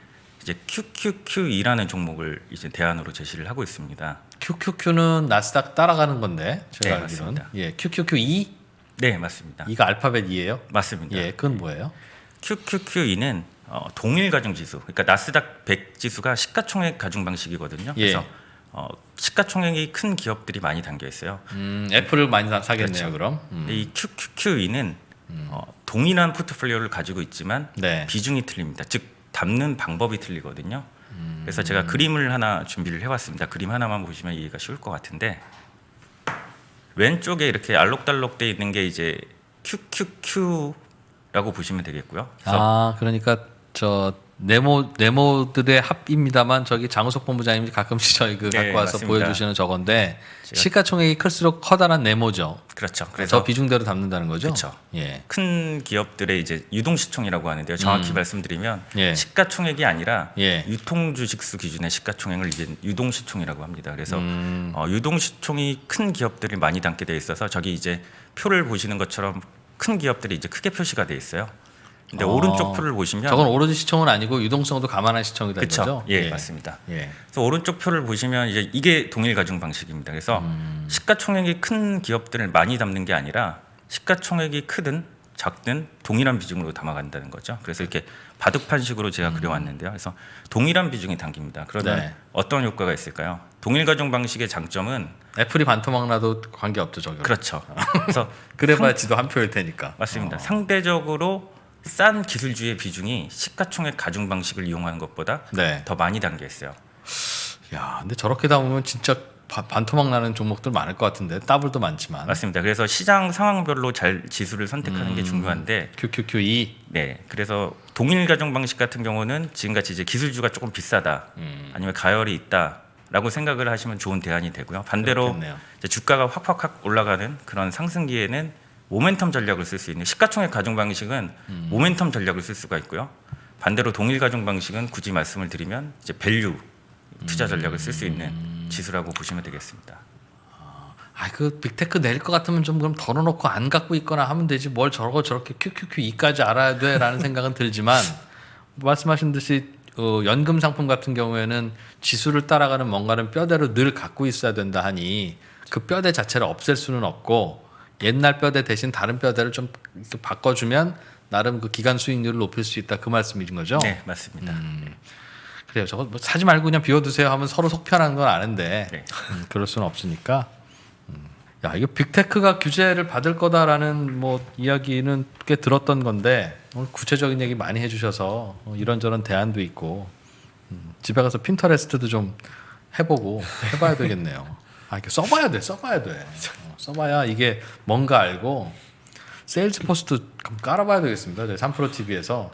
이제 QQQE라는 종목을 이제 대안으로 제시를 하고 있습니다. QQQ는 나스닥 따라가는 건데 제가 네, 알기로는 맞습니다. 예, QQQ2 네, 맞습니다. 이가 알파벳 2예요? 맞습니다. 예, 그건 뭐예요? QQQE는 어, 동일 가중 지수. 그러니까 나스닥 100 지수가 시가총액 가중 방식이거든요. 예. 그래서 어, 시가총액이 큰 기업들이 많이 담겨 있어요. 음, 애플을 많이 사- 사겠네요, 그렇죠. 그럼 음. 이 QQQE는 어, 동일한 포트폴리오를 가지고 있지만 네. 비중이 틀립니다. 즉 담는 방법이 틀리거든요. 음. 그래서 제가 그림을 하나 준비를 해왔습니다. 그림 하나만 보시면 이해가 쉬울 것 같은데 왼쪽에 이렇게 알록달록 돼 있는 게 이제 QQQ라고 보시면 되겠고요. 아 그러니까 저 네모 네모들의 합입니다만 저기 장우석 본부장님이 가끔씩 저희 그 네, 갖고 와서 맞습니다. 보여주시는 저건데 제가- 시가총액이 클수록 커다란 네모죠. 그렇죠. 그래서 비중대로 담는다는 거죠. 그렇죠. 예. 큰 기업들의 이제 유동시총이라고 하는데요. 정확히 말씀드리면 음. 예. 시가총액이 아니라 예. 유통주식수 기준의 시가총액을 이제 유동시총이라고 합니다. 그래서 음. 어, 유동시총이 큰 기업들이 많이 담게 돼 있어서 저기 이제 표를 보시는 것처럼 큰 기업들이 이제 크게 표시가 돼 있어요. 근데 어. 오른쪽 표를 보시면 저건 오로지 시총은 아니고 유동성도 감안한 시총이다 그렇죠. 이거죠. 예, 맞습니다. 예. 그래서 오른쪽 표를 보시면 이제 이게 동일 가중 방식입니다. 그래서 음. 시가총액이 큰 기업들을 많이 담는 게 아니라 시가총액이 크든 작든 동일한 비중으로 담아간다는 거죠. 그래서 이렇게 바둑판식으로 제가 그려왔는데요. 그래서 동일한 비중이 담깁니다. 그러면 네. 어떤 효과가 있을까요? 동일 가중 방식의 장점은 애플이 반토막 나도 관계 없죠 저기. 그렇죠. 그래서 그래봐야 지도 한 표일 테니까. 맞습니다. 어. 상대적으로 싼 기술주의 비중이 시가총액 가중 방식을 이용하는 것보다 네. 더 많이 담겨 있어요. 야, 근데 저렇게 담으면 진짜 바- 반토막 나는 종목들 많을 것 같은데 더블도 많지만. 맞습니다. 그래서 시장 상황별로 잘 지수를 선택하는 음. 게 중요한데 QQQ2 네, 그래서 동일 가중 방식 같은 경우는 지금같이 이제 기술주가 조금 비싸다, 음. 아니면 가열이 있다 라고 생각을 하시면 좋은 대안이 되고요. 반대로 주가가 확확확 올라가는 그런 상승기에는 모멘텀 전략을 쓸 수 있는 시가총액 가중 방식은 음. 모멘텀 전략을 쓸 수가 있고요. 반대로 동일 가중 방식은 굳이 말씀을 드리면 이제 value 투자 전략을 쓸 수 있는 음. 지수라고 보시면 되겠습니다. 아, 그 빅테크 내릴 것 같으면 좀 그럼 덜어놓고 안 갖고 있거나 하면 되지 뭘 저러고 저렇게 QQQE까지 알아야 돼라는 생각은 들지만 말씀하신 듯이 어, 연금 상품 같은 경우에는 지수를 따라가는 뭔가는 뼈대로 늘 갖고 있어야 된다 하니 그 뼈대 자체를 없앨 수는 없고 옛날 뼈대 대신 다른 뼈대를 좀 바꿔주면 나름 그 기간 수익률을 높일 수 있다 그 말씀이신 거죠? 네, 맞습니다. 그래요. 저거 뭐 사지 말고 그냥 비워두세요 하면 서로 속편한 건 아는데 네. 음, 그럴 수는 없으니까. 음. 야 이거 빅테크가 규제를 받을 거다라는 뭐 이야기는 꽤 들었던 건데 오늘 구체적인 얘기 많이 해주셔서 어, 이런저런 대안도 있고 음, 집에 가서 Pinterest도 좀 해보고 해봐야 되겠네요. 아 이렇게 써봐야 돼, 써봐야 돼. 어, 써봐야 이게 뭔가 알고 Salesforce도 그럼 깔아봐야 되겠습니다. 3프로 TV에서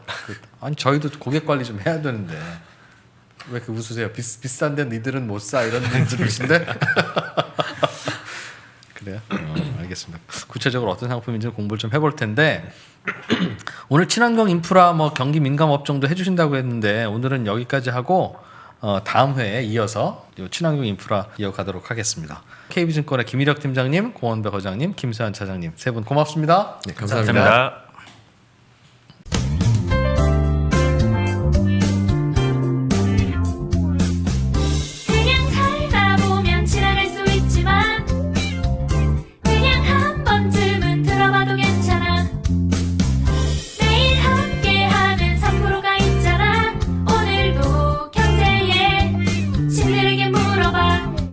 아니 저희도 고객 관리 좀 해야 되는데 왜 이렇게 웃으세요? 비, 비싼데 니들은 못 사 이런 분들이신데 그래요? 어, 알겠습니다. 구체적으로 어떤 상품인지 공부를 좀 해볼 텐데 오늘 친환경 인프라 뭐 경기 민감 업종도 해주신다고 했는데 오늘은 여기까지 하고 어, 다음 회에 이어서 요 친환경 인프라 이어가도록 하겠습니다. KB증권의 김일혁 팀장님, 고원배 거장님, 김세환 차장님 세 분 고맙습니다. 네, 감사합니다. 감사합니다.